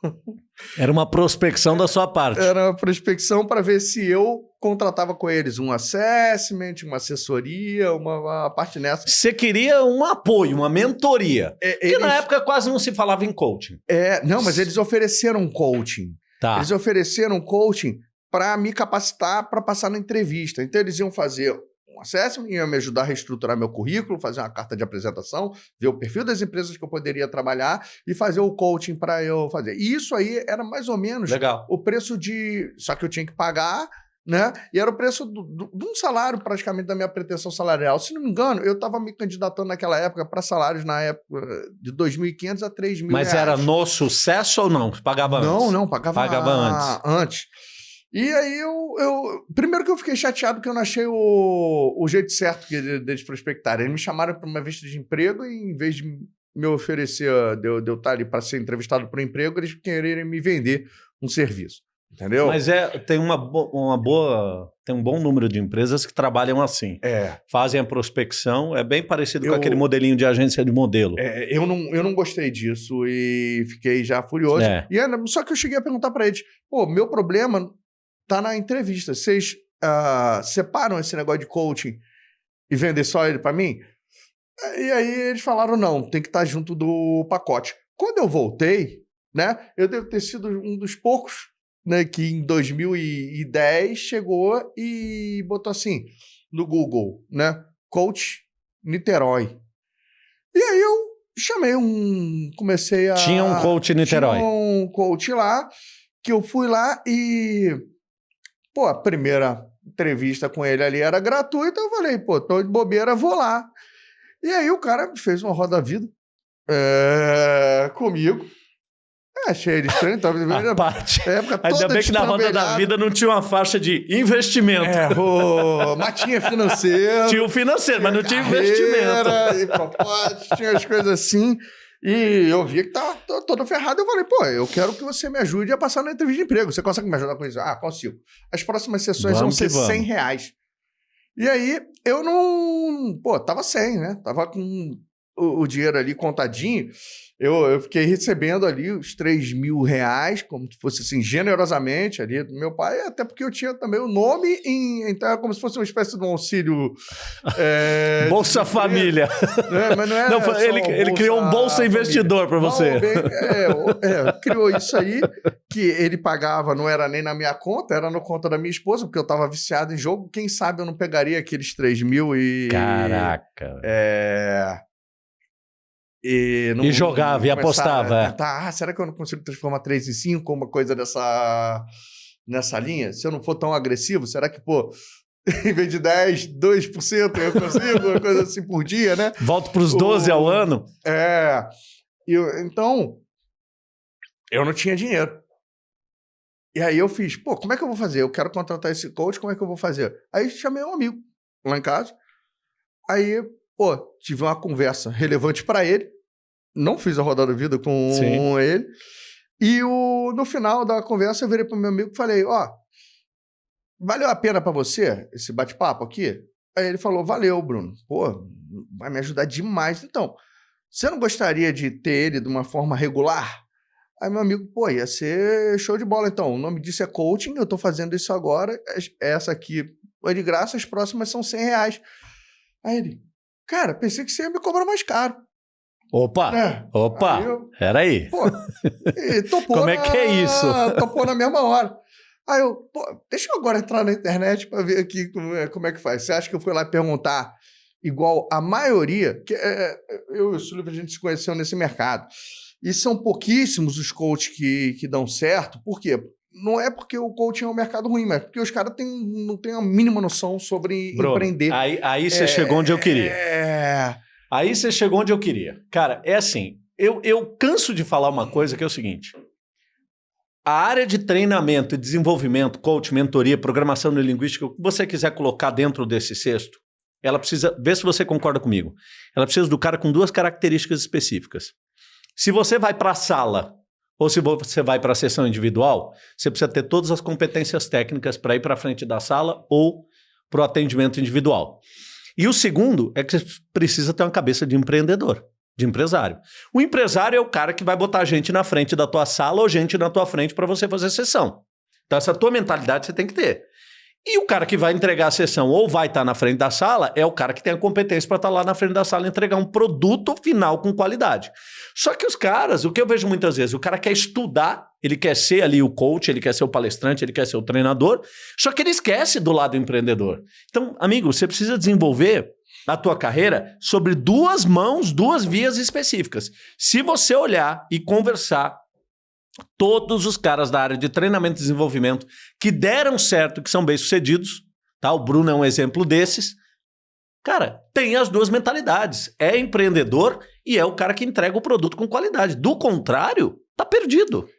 Era uma prospecção da sua parte. Era uma prospecção para ver se eu contratava com eles um assessment, uma assessoria, uma, uma parte nessa. Você queria um apoio, uma mentoria. É, que na época quase não se falava em coaching. É, não, mas eles ofereceram coaching. Tá. Eles ofereceram coaching para me capacitar para passar na entrevista. Então eles iam fazer um assessment, ia me ajudar a reestruturar meu currículo, fazer uma carta de apresentação, ver o perfil das empresas que eu poderia trabalhar e fazer o coaching para eu fazer. E isso aí era mais ou menos Legal. o preço de. Só que eu tinha que pagar. Né? E era o preço de um salário praticamente da minha pretensão salarial. Se não me engano, eu estava me candidatando naquela época para salários na época de 2.500 a 3.000 Mas reais. era no sucesso ou não? Pagava antes? Não, não, pagava, pagava antes. antes. E aí eu, eu. Primeiro que eu fiquei chateado que eu não achei o, o jeito certo deles prospectarem. Eles me chamaram para uma vista de emprego e, em vez de me oferecer, de eu, de eu estar ali para ser entrevistado por um emprego, eles quererem me vender um serviço. Entendeu? Mas é, tem uma, uma boa. Tem um bom número de empresas que trabalham assim. É. Fazem a prospecção, é bem parecido eu, com aquele modelinho de agência de modelo. É, eu, não, eu não gostei disso e fiquei já furioso. É. E só que eu cheguei a perguntar para eles: pô, meu problema tá na entrevista. Vocês uh, separam esse negócio de coaching e vender só ele para mim? E aí eles falaram: não, tem que estar tá junto do pacote. Quando eu voltei, né, eu devo ter sido um dos poucos né, que em 2010 chegou e botou assim no Google, né, coach Niterói. E aí eu chamei um, comecei a tinha um coach Niterói, tinha um coach lá que eu fui lá e Pô, a primeira entrevista com ele ali era gratuita, eu falei, pô, tô de bobeira, vou lá. E aí o cara fez uma roda-vida é, comigo. Achei ele estranho. Tava, <laughs> a parte. Época Ainda bem que na roda da vida não tinha uma faixa de investimento. É, o... mas tinha financeiro. tinha o financeiro, mas não tinha investimento. E propósito, tinha as coisas assim. E eu vi que tava todo ferrado. Eu falei, pô, eu quero que você me ajude a passar na entrevista de emprego. Você consegue me ajudar com isso? Ah, consigo. As próximas sessões vamos vão ser vamos. 100 reais. E aí, eu não. Pô, tava sem, né? Tava com o, o dinheiro ali contadinho eu, eu fiquei recebendo ali os 3 mil reais, como se fosse assim, generosamente ali do meu pai, até porque eu tinha também o nome em. Então era como se fosse uma espécie de um auxílio. É, <laughs> Bolsa de, Família. Né? Mas não é. Não, ele, ele criou um Bolsa Investidor para você. bem, é, é, criou isso aí, que ele pagava, não era nem na minha conta, era na conta da minha esposa, porque eu estava viciado em jogo. Quem sabe eu não pegaria aqueles 3 mil e. Caraca. É. E, não, e jogava, e apostava. Tá, ah, será que eu não consigo transformar 3 em 5, uma coisa dessa, nessa linha? Se eu não for tão agressivo, será que, pô, <laughs> em vez de 10, 2% eu consigo, uma coisa assim por dia, né? Volto para os 12 o, ao ano? É. Eu, então, eu não tinha dinheiro. E aí eu fiz, pô, como é que eu vou fazer? Eu quero contratar esse coach, como é que eu vou fazer? Aí chamei um amigo lá em casa. Aí, pô, tive uma conversa relevante para ele. Não fiz a rodada da vida com Sim. ele. E o, no final da conversa eu virei pro meu amigo e falei, ó, valeu a pena para você esse bate-papo aqui? Aí ele falou, valeu, Bruno. Pô, vai me ajudar demais. Então, você não gostaria de ter ele de uma forma regular? Aí meu amigo, pô, ia ser show de bola. Então, o nome disso é coaching, eu tô fazendo isso agora. Essa aqui é de graça, as próximas são 100 reais. Aí ele, cara, pensei que você ia me cobrar mais caro. Opa, é. opa, aí eu, peraí. Pô, topou <laughs> Como é que é isso? <laughs> Topou na mesma hora. Aí eu, pô, deixa eu agora entrar na internet para ver aqui como é, como é que faz. Você acha que eu fui lá perguntar igual a maioria, que é, é eu e o Silvio, a gente se conheceu nesse mercado. E são pouquíssimos os coaches que, que dão certo. Por quê? Não é porque o coaching é um mercado ruim, mas porque os caras não têm a mínima noção sobre Bruno, empreender. Aí, aí você é, chegou onde eu queria. É... Aí você chegou onde eu queria. Cara, é assim, eu, eu canso de falar uma coisa que é o seguinte. A área de treinamento desenvolvimento, coach, mentoria, programação neurolinguística, o que você quiser colocar dentro desse cesto, ela precisa, vê se você concorda comigo, ela precisa do cara com duas características específicas. Se você vai para a sala ou se você vai para a sessão individual, você precisa ter todas as competências técnicas para ir para frente da sala ou para o atendimento individual. E o segundo é que você precisa ter uma cabeça de empreendedor, de empresário. O empresário é o cara que vai botar gente na frente da tua sala ou gente na tua frente para você fazer sessão. Então essa tua mentalidade você tem que ter. E o cara que vai entregar a sessão ou vai estar tá na frente da sala é o cara que tem a competência para estar tá lá na frente da sala e entregar um produto final com qualidade. Só que os caras, o que eu vejo muitas vezes, o cara quer estudar, ele quer ser ali o coach, ele quer ser o palestrante, ele quer ser o treinador, só que ele esquece do lado empreendedor. Então, amigo, você precisa desenvolver a tua carreira sobre duas mãos, duas vias específicas. Se você olhar e conversar todos os caras da área de treinamento e desenvolvimento que deram certo, que são bem-sucedidos, tá? O Bruno é um exemplo desses. Cara, tem as duas mentalidades. É empreendedor e é o cara que entrega o produto com qualidade. Do contrário, tá perdido.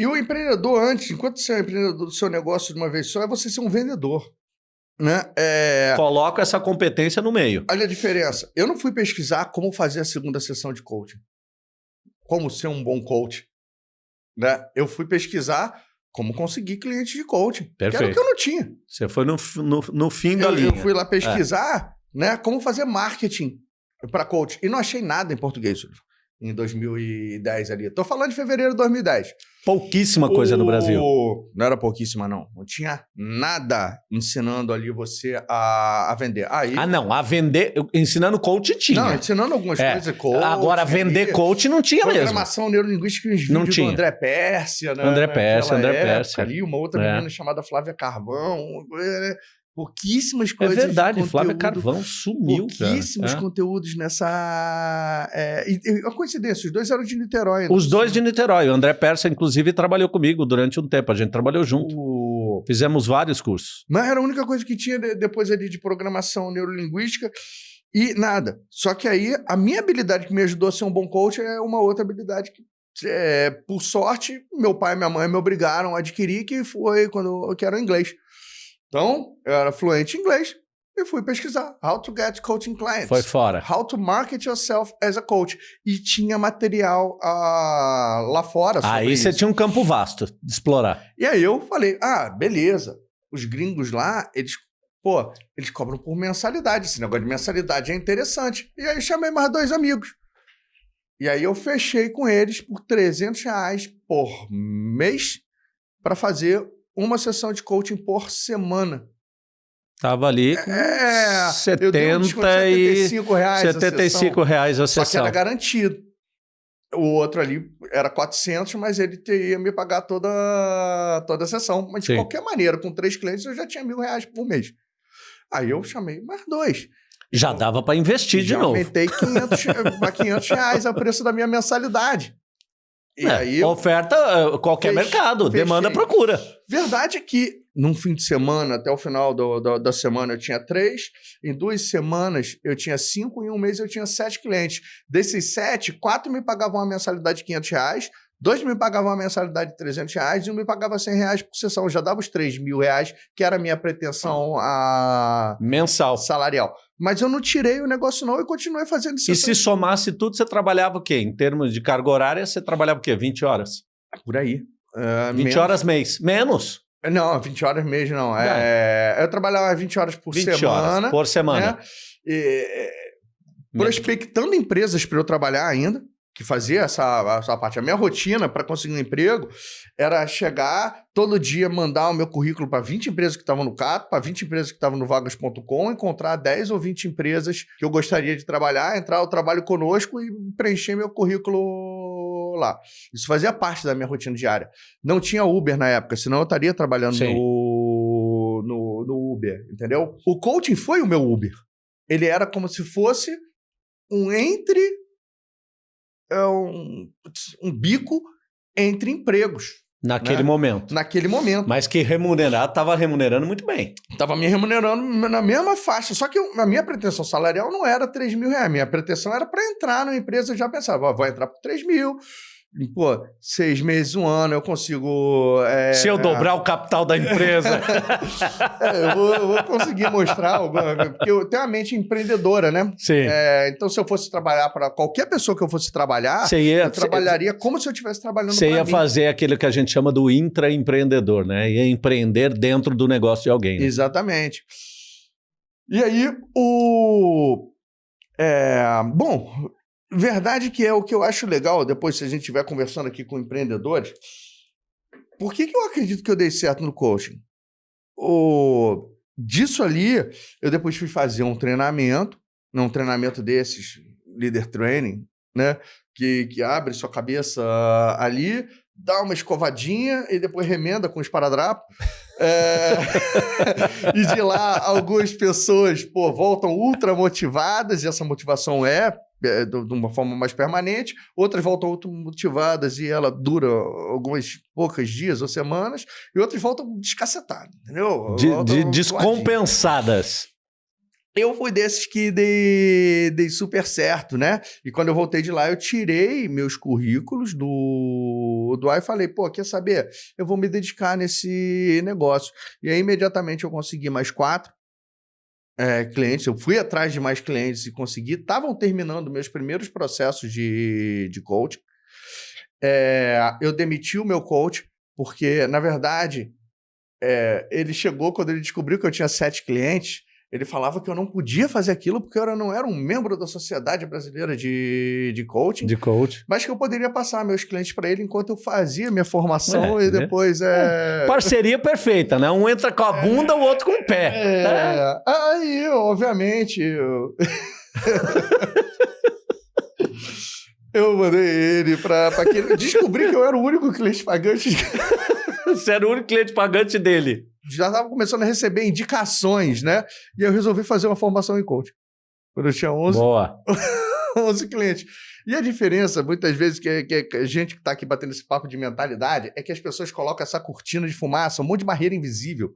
E o empreendedor antes, enquanto você é empreendedor do seu negócio de uma vez só, é você ser um vendedor. Né? É... Coloca essa competência no meio. Olha a diferença. Eu não fui pesquisar como fazer a segunda sessão de coaching. Como ser um bom coach. Né? Eu fui pesquisar como conseguir cliente de coaching. Perfeito. Que era o que eu não tinha. Você foi no, no, no fim da eu, linha. Eu fui lá pesquisar é. né, como fazer marketing para coach. E não achei nada em português em 2010 ali. Tô falando de fevereiro de 2010. Pouquíssima coisa o... no Brasil. Não era pouquíssima, não. Não tinha nada ensinando ali você a, a vender. Aí... Ah, não. A vender... Ensinando coach tinha. Não, ensinando algumas é. coisas. Coach, Agora, vender ali, coach não tinha programação mesmo. Programação neurolinguística, uns vídeos não tinha. do André Pérsia, né? André Pérsia, André Pérsia. Ali, uma outra é. menina chamada Flávia Carvão. Pouquíssimas é coisas. É verdade, Flávia Carvão sumiu. Pouquíssimos cara. É. conteúdos nessa. É, e, e, a coincidência, os dois eram de Niterói. Os dois de Niterói. O André Persa, inclusive, trabalhou comigo durante um tempo. A gente trabalhou junto. O... Fizemos vários cursos. Mas era a única coisa que tinha depois ali de programação neurolinguística. E nada. Só que aí, a minha habilidade que me ajudou a ser um bom coach é uma outra habilidade que é, por sorte, meu pai e minha mãe me obrigaram a adquirir, que foi quando eu quero inglês. Então, eu era fluente em inglês e fui pesquisar How to get coaching clients. Foi fora. How to market yourself as a coach. E tinha material uh, lá fora Aí você tinha um campo vasto de explorar. E aí eu falei, ah, beleza. Os gringos lá, eles, pô, eles cobram por mensalidade. Esse negócio de mensalidade é interessante. E aí chamei mais dois amigos. E aí eu fechei com eles por 300 reais por mês para fazer uma sessão de coaching por semana. Tava ali com é, 70 e 75 reais 75 a reais a sessão. Só que era garantido. O outro ali era 400, mas ele ia me pagar toda, toda a sessão. Mas Sim. de qualquer maneira, com três clientes, eu já tinha mil reais por mês. Aí eu chamei mais dois. Já dava para investir de novo. aumentei 500, 500 <laughs> reais o preço da minha mensalidade. E é, aí oferta, eh, qualquer fech, mercado, fechei. demanda, procura. Verdade é que num fim de semana, até o final do, do, da semana, eu tinha três. Em duas semanas, eu tinha cinco. Em um mês, eu tinha sete clientes. Desses sete, quatro me pagavam uma mensalidade de 500 reais. Dois me pagavam uma mensalidade de 300 reais e um me pagava 100 reais por sessão. Eu já dava os 3 mil reais, que era a minha pretensão a... Mensal. salarial. Mas eu não tirei o negócio não e continuei fazendo isso. E se somasse tudo, você trabalhava o quê? Em termos de carga horária, você trabalhava o quê? 20 horas? Por aí. Uh, 20 menos. horos mês. Menos? Não, 20 horas mesmo não. É, eu trabalhava 20 horas por 20 semana. horas por semana. né? E, prospectando empresas para eu trabalhar ainda, que fazia essa, essa parte. A minha rotina para conseguir um emprego era chegar todo dia, mandar o meu currículo para 20 empresas que estavam no Cato, para 20 empresas que estavam no vagas.com, encontrar 10 ou 20 empresas que eu gostaria de trabalhar, entrar o trabalho conosco e preencher meu currículo lá. Isso fazia parte da minha rotina diária. Não tinha Uber na época, senão eu estaria trabalhando no, no, no Uber, entendeu? O coaching foi o meu Uber. Ele era como se fosse um entre é um, um bico entre empregos Naquele Né? momento. naquele momento. Mas que remunerado, estava remunerando muito bem. Tava me remunerando na mesma faixa. Só que a minha pretensão salarial não era 3 mil reais. Minha pretensão era para entrar na empresa. Eu já pensava, vou entrar por 3 mil. Pô, seis meses, um ano, eu consigo. é, Se eu dobrar o capital da empresa. <laughs> é, eu, vou, eu vou conseguir mostrar. alguma- Porque eu tenho uma mente empreendedora, né? Sim. É, então, se eu fosse trabalhar para qualquer pessoa que eu fosse trabalhar, ia, eu trabalharia como se eu estivesse trabalhando você ia mim. fazer aquilo que a gente chama do intraempreendedor, né? Ia empreender dentro do negócio de alguém. né? Exatamente. E aí, o. é, bom, verdade que é o que eu acho legal, depois, se a gente estiver conversando aqui com empreendedores, por que, que eu acredito que eu dei certo no coaching? O, disso ali, eu depois fui fazer um treinamento, um treinamento desses, leader training, né? Que, que abre sua cabeça ali, dá uma escovadinha e depois remenda com esparadrapo. É, <laughs> e de lá, algumas pessoas pô, voltam ultra motivadas, e essa motivação é, de de uma forma mais permanente. Outras voltam ultra motivadas e ela dura alguns poucos dias ou semanas. E outras voltam descacetadas, entendeu? De, de descompensadas. Eu fui desses que dei, dei super certo, né? E quando eu voltei de lá, eu tirei meus currículos do, do ar e falei, pô, quer saber? Eu vou me dedicar nesse negócio. E aí, imediatamente, eu consegui mais quatro é, clientes. Eu fui atrás de mais clientes e consegui. Estavam terminando meus primeiros processos de, de coaching. É, eu demiti o meu coach, porque, na verdade, é, ele chegou quando ele descobriu que eu tinha sete clientes. Ele falava que eu não podia fazer aquilo porque eu não era um membro da Sociedade Brasileira de, de Coaching, De coach. mas que eu poderia passar meus clientes para ele enquanto eu fazia minha formação É, e né? depois é. Parceria perfeita, né? Um entra com a bunda, o outro com o pé. né? É, aí, obviamente, eu... <laughs> eu mandei ele para que ele descobri que eu era o único cliente pagante. <laughs> Você era o único cliente pagante dele. Já estava começando a receber indicações, né? E eu resolvi fazer uma formação em coaching. Quando eu tinha 11, Boa. <laughs> 11 clientes. E a diferença, muitas vezes, que, que, a gente que está aqui batendo esse papo de mentalidade, é que as pessoas colocam essa cortina de fumaça, um monte de barreira invisível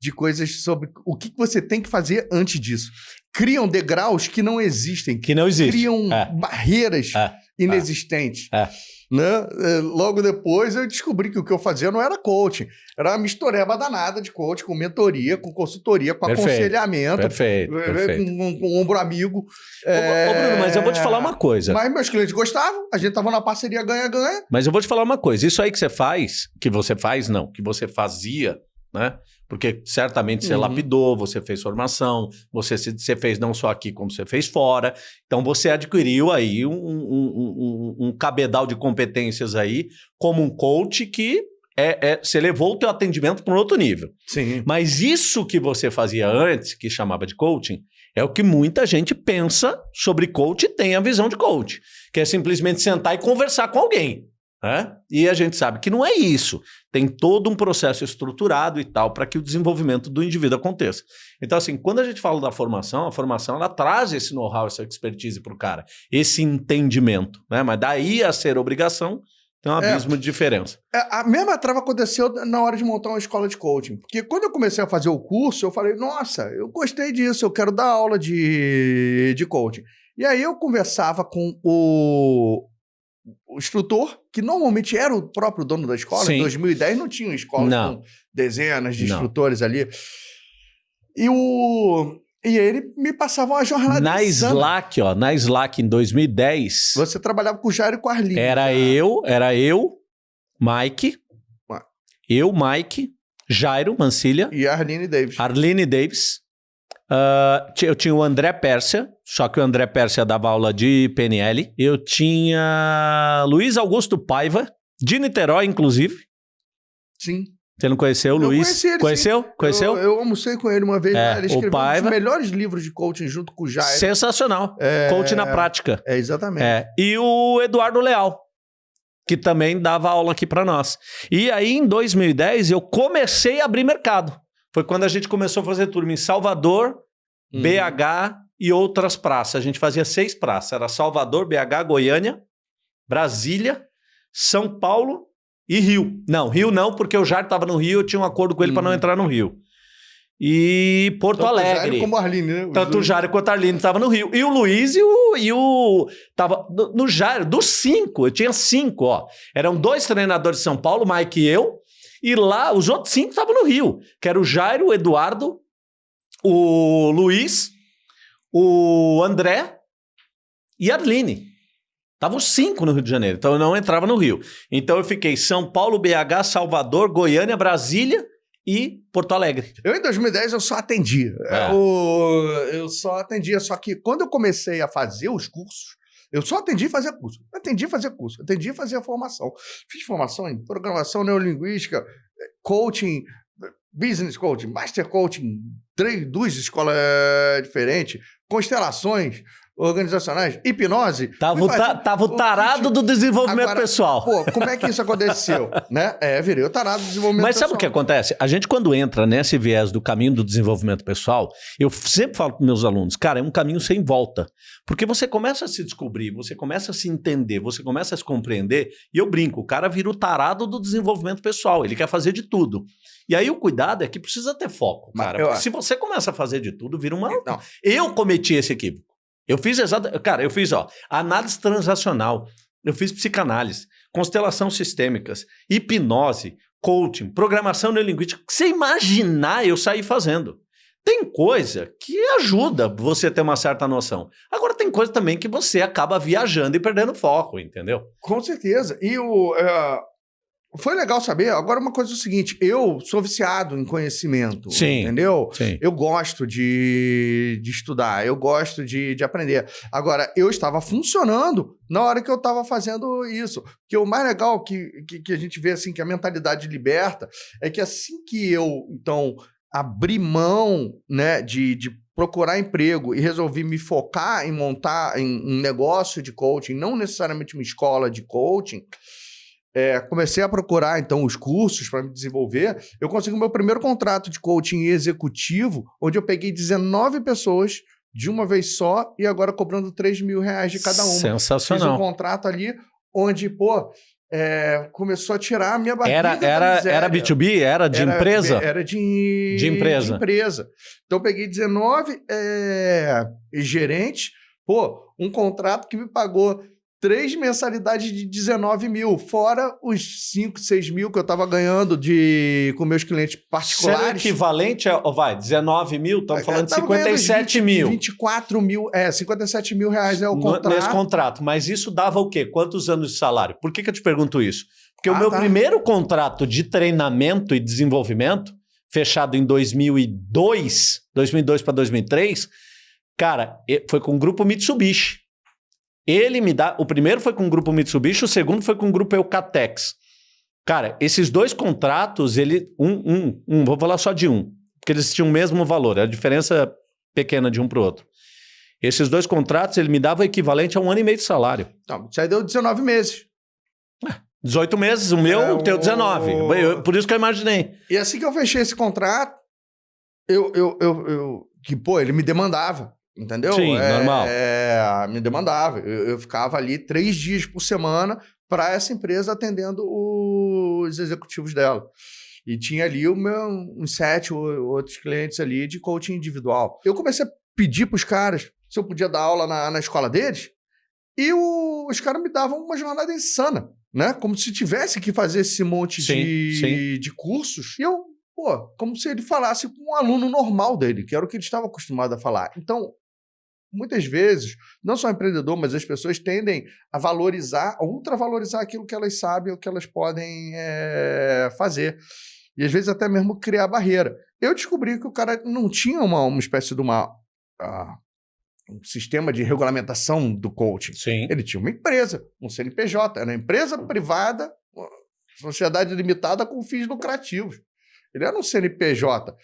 de coisas sobre o que você tem que fazer antes disso. Criam degraus que não existem, Que não existe. criam É. barreiras É. inexistentes. É. Né? É, Logo depois eu descobri que o que eu fazia não era coaching, era uma mistureba danada de coaching, com mentoria, com consultoria, com Perfeito. aconselhamento, Perfeito, é, perfeito. Com, com, ombro amigo. Ô, ô, Bruno, mas eu vou te falar uma coisa. Mas meus clientes gostavam, a gente tava na parceria ganha-ganha. Mas eu vou te falar uma coisa. Isso aí que você faz, que você faz, não, que você fazia, né? Porque certamente você Uhum. lapidou, você fez formação, você, se- você fez não só aqui, como você fez fora. Então você adquiriu aí um, um- um- um cabedal de competências aí, como um coach que é, é- você levou o teu atendimento para um outro nível. Sim. Mas isso que você fazia antes, que chamava de coaching, é o que muita gente pensa sobre coach e tem a visão de coach, que é simplesmente sentar e conversar com alguém. Né? E a gente sabe que não é isso. Tem todo um processo estruturado e tal para que o desenvolvimento do indivíduo aconteça. Então, assim, quando a gente fala da formação, a formação ela traz esse know-how, essa expertise para o cara, esse entendimento. Né? Mas daí a ser obrigação, tem um É. abismo de diferença. É, A mesma trava aconteceu na hora de montar uma escola de coaching. Porque quando eu comecei a fazer o curso, eu falei, nossa, eu gostei disso, eu quero dar aula de, de coaching. E aí eu conversava com o, o instrutor, que normalmente era o próprio dono da escola. Sim. Em 2010 não tinha escola Não. com dezenas de Não. instrutores ali. E o. E ele me passava uma jornada Na insana. Slack, ó, na Slack em 2010, Você trabalhava com o Jairo e com a Arline. era né? eu, era eu, Mike, Ué. eu, Mike, Jairo Mancilha, E a Arline Davis. Arline Davis. Ti- eu tinha o André Pérsia, só que o André Pérsia dava aula de PNL. Eu tinha Luiz Augusto Paiva, de Niterói, inclusive. Sim. Você não conheceu o Luiz? conheci ele, Conheceu? Conheceu? Eu, eu almocei com ele uma vez. É, lá, ele o escreveu um Paiva- dos melhores livros de coaching junto com o Jairo. Sensacional. É, Coach na prática. É, exatamente. É. E o Eduardo Leal, que também dava aula aqui para nós. E aí, em 2010, eu comecei a abrir mercado. Foi quando a gente começou a fazer turma em Salvador, Uhum. BH e outras praças. A gente fazia seis praças. Era Salvador, BH, Goiânia, Brasília, São Paulo e Rio. Não, Rio não, porque o Jair estava no Rio, eu tinha um acordo com ele para não Uhum. entrar no Rio. E Porto Tanto Alegre. como a Arline, né? Os Tanto o. Jário quanto a Arline estavam no Rio. E o Luiz e o. E o tava no, no Jário, dos cinco, eu tinha cinco, ó. Eram dois treinadores de São Paulo, Mike e eu. E lá, os outros cinco estavam no Rio. Que era o Jairo, o Eduardo, o Luiz, o André e a Arline. Estavam cinco no Rio de Janeiro. Então eu não entrava no Rio. Então eu fiquei São Paulo, BH, Salvador, Goiânia, Brasília e Porto Alegre. Eu, em 2010, eu só atendia. É. Eu, eu só atendia. Só que quando eu comecei a fazer os cursos, eu só atendi fazia curso. Atendi fazia curso. Atendi fazia formação. Fiz formação em programação neurolinguística, coaching, business coaching, master coaching, três, duas escolas eh, diferentes, constelações organizacionais, hipnose. Tava, ta- fazer tava o tarado do desenvolvimento Agora, pessoal. Pô, como é que isso aconteceu? <laughs> né? É, virei o tarado do desenvolvimento Mas sabe o que pessoal. acontece? A gente, quando entra nesse viés do caminho do desenvolvimento pessoal, eu sempre falo para meus alunos, cara, é um caminho sem volta. Porque você começa a se descobrir, você começa a se entender, você começa a se compreender, e eu brinco, o cara vira o tarado do desenvolvimento pessoal, ele quer fazer de tudo. E aí o cuidado é que precisa ter foco, Mas cara. eu se você começa a fazer de tudo, vira uma. Não. Eu cometi esse equívoco. Eu fiz exatamente. Cara, eu fiz, ó, análise transacional, eu fiz psicanálise, constelação sistêmicas, hipnose, coaching, programação neurolinguística. Você imaginar, eu saí fazendo. Tem coisa que ajuda você a ter uma certa noção. Agora, tem coisa também que você acaba viajando e perdendo foco, entendeu? Com certeza. E o. é, foi legal saber. Agora, uma coisa é o seguinte: eu sou viciado em conhecimento. Sim. Entendeu? Sim. Eu gosto de, de estudar, eu gosto de, de aprender. Agora, eu estava funcionando na hora que eu estava fazendo isso. Porque o mais legal que, que, que a gente vê, assim, que a mentalidade liberta, é que assim que eu, então, abri mão, né, de, de procurar emprego e resolvi me focar em montar em um negócio de coaching, não necessariamente uma escola de coaching, é, comecei a procurar então os cursos para me desenvolver. Eu consegui o meu primeiro contrato de coaching executivo, onde eu peguei 19 pessoas de uma vez só e agora cobrando 3 mil reais de cada uma. Fiz um Sensacional. contrato ali onde, pô, é, começou a tirar a minha barriga Era, era, era B2B? Era de Era- empresa? Era de, De empresa. de empresa. Então, eu peguei 19 é, gerentes, pô, um contrato que me pagou três mensalidades de 19 mil, fora os 5, 6 mil que eu tava ganhando de, com meus clientes o particulares. equivalente a, vai, 19 mil, estamos falando de Eu tava ganhando 57 20, mil. 24 mil, é, 57 mil reais é o contrato. Nesse contrato. Mas isso dava o quê? Quantos anos de salário? Por que, que eu te pergunto isso? Porque o Ah, meu tá. primeiro contrato de treinamento e desenvolvimento, fechado em 2002, 2002 para 2003, cara, e- foi com o grupo Mitsubishi. Ele me dá. O primeiro foi com o grupo Mitsubishi, o segundo foi com o grupo Eucatex. Cara, esses dois contratos, ele. Um, um, um, vou falar só de um, porque eles tinham o mesmo valor, a diferença pequena de um para o outro. Esses dois contratos, ele me dava o equivalente a um ano e meio de salário. Não, isso aí deu 19 meses. 18 meses, o meu, É, o teu o- 19. Eu- por isso que eu imaginei. E assim que eu fechei esse contrato, eu, eu, eu, eu- que, pô, ele me demandava, entendeu? Sim, É, normal. É, me demandava. Eu, eu ficava ali três dias por semana para essa empresa atendendo os executivos dela. E tinha ali o meu, uns sete ou- outros clientes ali de coaching individual. Eu comecei a pedir para os caras se eu podia dar aula na, na escola deles. E o, os caras me davam uma jornada insana, né? Como se tivesse que fazer esse monte Sim, de, sim. de cursos. E eu, pô, como se ele falasse com um aluno normal dele, que era o que ele estava acostumado a falar. Então, muitas vezes, não só o empreendedor, mas as pessoas tendem a valorizar, a ultravalorizar aquilo que elas sabem, o que elas podem é, fazer. E às vezes até mesmo criar barreira. Eu descobri que o cara não tinha uma, uma espécie de uma. ah, um sistema de regulamentação do coaching. Sim. Ele tinha uma empresa, um CNPJ, era uma empresa privada, uma sociedade limitada com fins lucrativos. Ele era um CNPJ.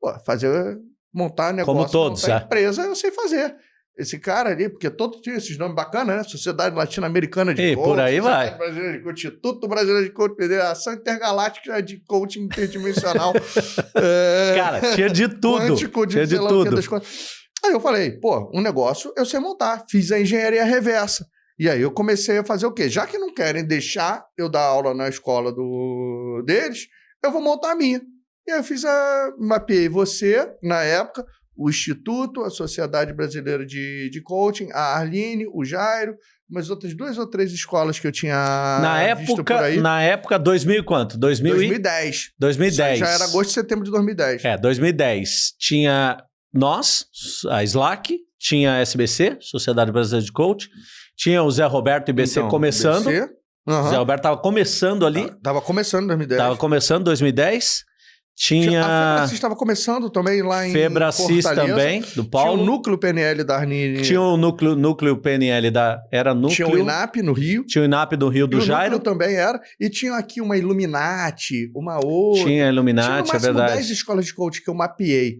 Pô, fazer, montar negócio, Como todos, montar é. empresa, eu sei fazer. Esse cara ali, porque todo tinha esses nomes bacanas, né? Sociedade Latino-Americana de E Coaching, por aí vai. Brasileira de Instituto Brasileiro de Coaching, Federação Intergaláctica de Coaching Interdimensional. <laughs> é, Cara, tinha de tudo. quântico de Tinha de tudo. Aí eu falei, pô, um negócio eu sei montar. Fiz a engenharia reversa. E aí eu comecei a fazer o quê? Já que não querem deixar eu dar aula na escola do deles, eu vou montar a minha. E aí eu fiz a. Mapeei você, na época, o Instituto, a Sociedade Brasileira de, de Coaching, a Arline, o Jairo, umas outras duas ou três escolas que eu tinha na época, aí. na época 2000 e quanto? 2000 e- 2010. 2010. Já era agosto e setembro de 2010. É, 2010. Tinha nós, a Slack, tinha a SBC, Sociedade Brasileira de Coach, tinha o Zé Roberto e IBC Então, começando. BC, O aham. Zé Roberto tava começando ali, Tá- Tava começando em 2010. tava começando 2010. A Tinha Febracis estava começando também lá em Febracis Fortaleza. também, do Tinha o Paulo. núcleo PNL da Arnine. Tinha o núcleo, núcleo PNL da. Era núcleo. Tinha o INAP no Rio. Tinha o INAP do Rio do o Jairo. núcleo também era. E tinha aqui uma Illuminati, uma outra. Tinha Tinha Illuminati, no é verdade. 10 escolas de coach que eu mapeei.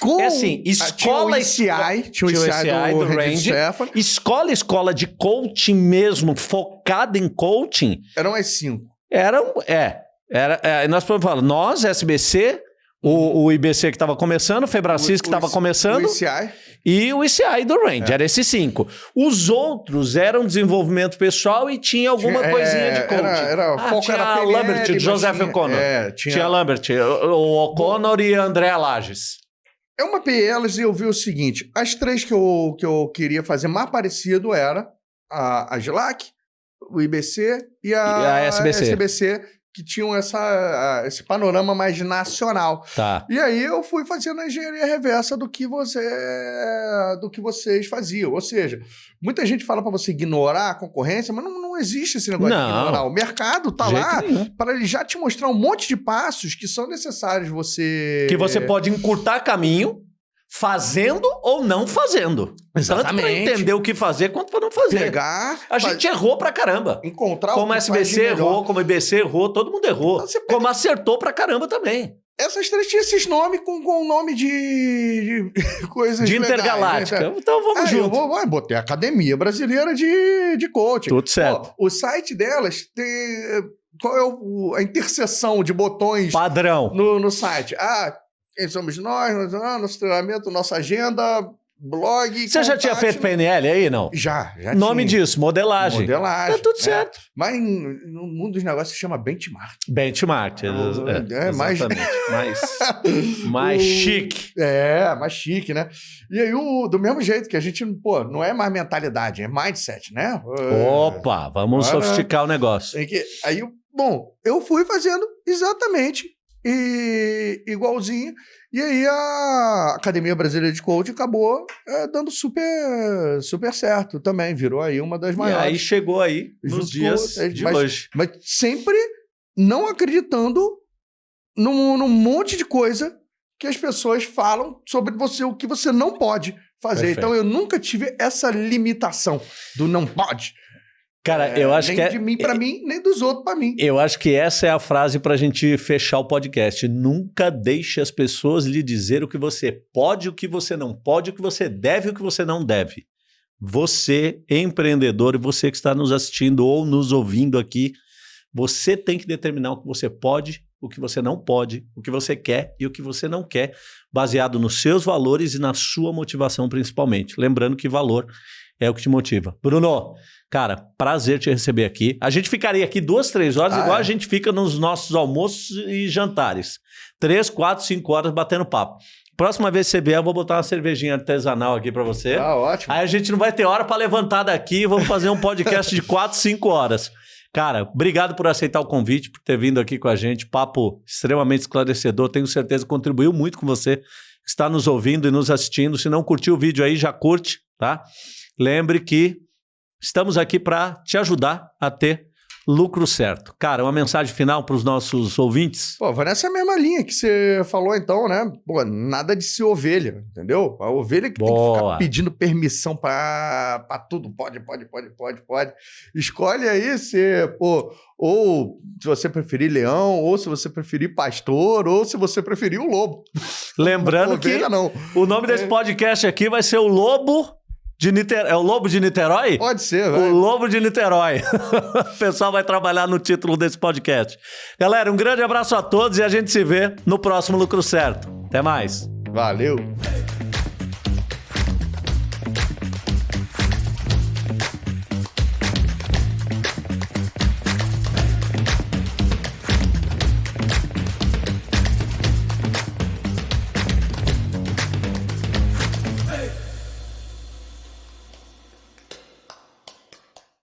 Com... É assim, escola- Tinha o ICI, tinha o tinha o ICI, ICI do, do Randy. Stefan. Escola, escola de coaching mesmo, focada em coaching, Eram as cinco. era. um- É. Era, é, nós falar, nós, SBC, o, o IBC que estava começando, o Febracis que estava começando O ICI. e o ICI do Range. É. Era esses cinco. Os outros eram desenvolvimento pessoal e tinha alguma Tinha- coisinha é, de coaching. Era, era, Ah, foco tinha era a PNL, Lambert, mas Joseph O'Connor. É, Tinha, tinha, Lambert, o, O'Connor e André Lages. Eu mapeei elas e eu vi o seguinte: as três que eu, que eu queria fazer mais parecido era a, a GLAC, o IBC e a, E a SBC. Que tinham essa, esse panorama mais nacional. Tá. E aí eu fui fazendo a engenharia reversa do que você do que vocês faziam. Ou seja, muita gente fala para você ignorar a concorrência, mas não, não existe esse negócio Não. de ignorar. O mercado tá lá para ele já te mostrar um monte de passos que são necessários você Que você pode encurtar caminho fazendo ou não fazendo. Tanto para Exatamente. entender o que fazer quanto para não fazer. pegar, A fa- gente errou pra caramba. encontrar Como o que faz SBC errou, como IBC errou, todo mundo errou. Então pega- Como acertou pra caramba também. Essas três tinham esses nomes com, com nome de, de <laughs> coisas De legais, intergaláctica. né? Então vamos Aí eu junto. vou, ah, botei a Academia Brasileira de, de Coaching. Tudo certo. Ó, o site delas tem... Qual é o- a interseção de botões Padrão. no, no site? Ah, quem somos nós? Ah, nosso treinamento, nossa agenda, blog... Você já tinha contato. feito PNL aí, não? Já, já Nome tinha. disso, modelagem. Modelagem. Tá tudo é. certo. Mas no mundo dos negócios se chama benchmark. Benchmark. É, é mais- exatamente. <laughs> mais, mais O- chique. É, mais chique, né? E aí, o, do mesmo jeito que a gente, pô, não é mais mentalidade, é mindset, né? É, Opa, vamos Agora- sofisticar o negócio. que, aí, bom, eu fui fazendo exatamente e, igualzinho. E aí a Academia Brasileira de Coaching acabou é, dando super, super certo também. Virou aí uma das E maiores. aí chegou aí nos dias de mas- hoje. Mas sempre não acreditando num, num monte de coisa que as pessoas falam sobre você, o que você não pode fazer. Perfeito. Então eu nunca tive essa limitação do não pode. Cara, É, eu acho nem que é, de mim pra mim, nem dos outros pra mim. Eu acho que essa é a frase para a gente fechar o podcast. Nunca deixe as pessoas lhe dizer o que você pode, o que você não pode, o que você deve e o que você não deve. Você, empreendedor, e você que está nos assistindo ou nos ouvindo aqui, você tem que determinar o que você pode, o que você não pode, o que você quer e o que você não quer, baseado nos seus valores e na sua motivação principalmente. Lembrando que valor é o que te motiva. Bruno, cara, prazer te receber aqui. A gente ficaria aqui duas, três horas, Ah, igual é? a gente fica nos nossos almoços e jantares. Três, quatro, cinco horas batendo papo. Próxima vez que você vier, eu vou botar uma cervejinha artesanal aqui para você. Ah, ótimo. Aí a gente não vai ter hora para levantar daqui e vamos fazer um podcast de 4, 5 horas. Cara, obrigado por aceitar o convite, por ter vindo aqui com a gente. Papo extremamente esclarecedor. Tenho certeza que contribuiu muito com você que está nos ouvindo e nos assistindo. Se não curtiu o vídeo aí, já curte, tá? Lembre que estamos aqui para te ajudar a ter lucro certo. Cara, uma mensagem final para os nossos ouvintes? Pô, vai nessa mesma linha que você falou então, né? Pô, nada de ser ovelha, entendeu? A ovelha que Boa. tem que ficar pedindo permissão para tudo. Pode, pode, pode, pode, pode. Escolhe aí se, pô, ou se você preferir leão, ou se você preferir pastor, ou se você preferir o lobo. Lembrando ovelha, que não. o nome desse é. podcast aqui vai ser o Lobo de. É o Lobo de Niterói? Pode ser, vai. O Lobo de Niterói. <laughs> o pessoal vai trabalhar no título desse podcast. Galera, um grande abraço a todos e a gente se vê no próximo Lucro Certo. Até mais. Valeu.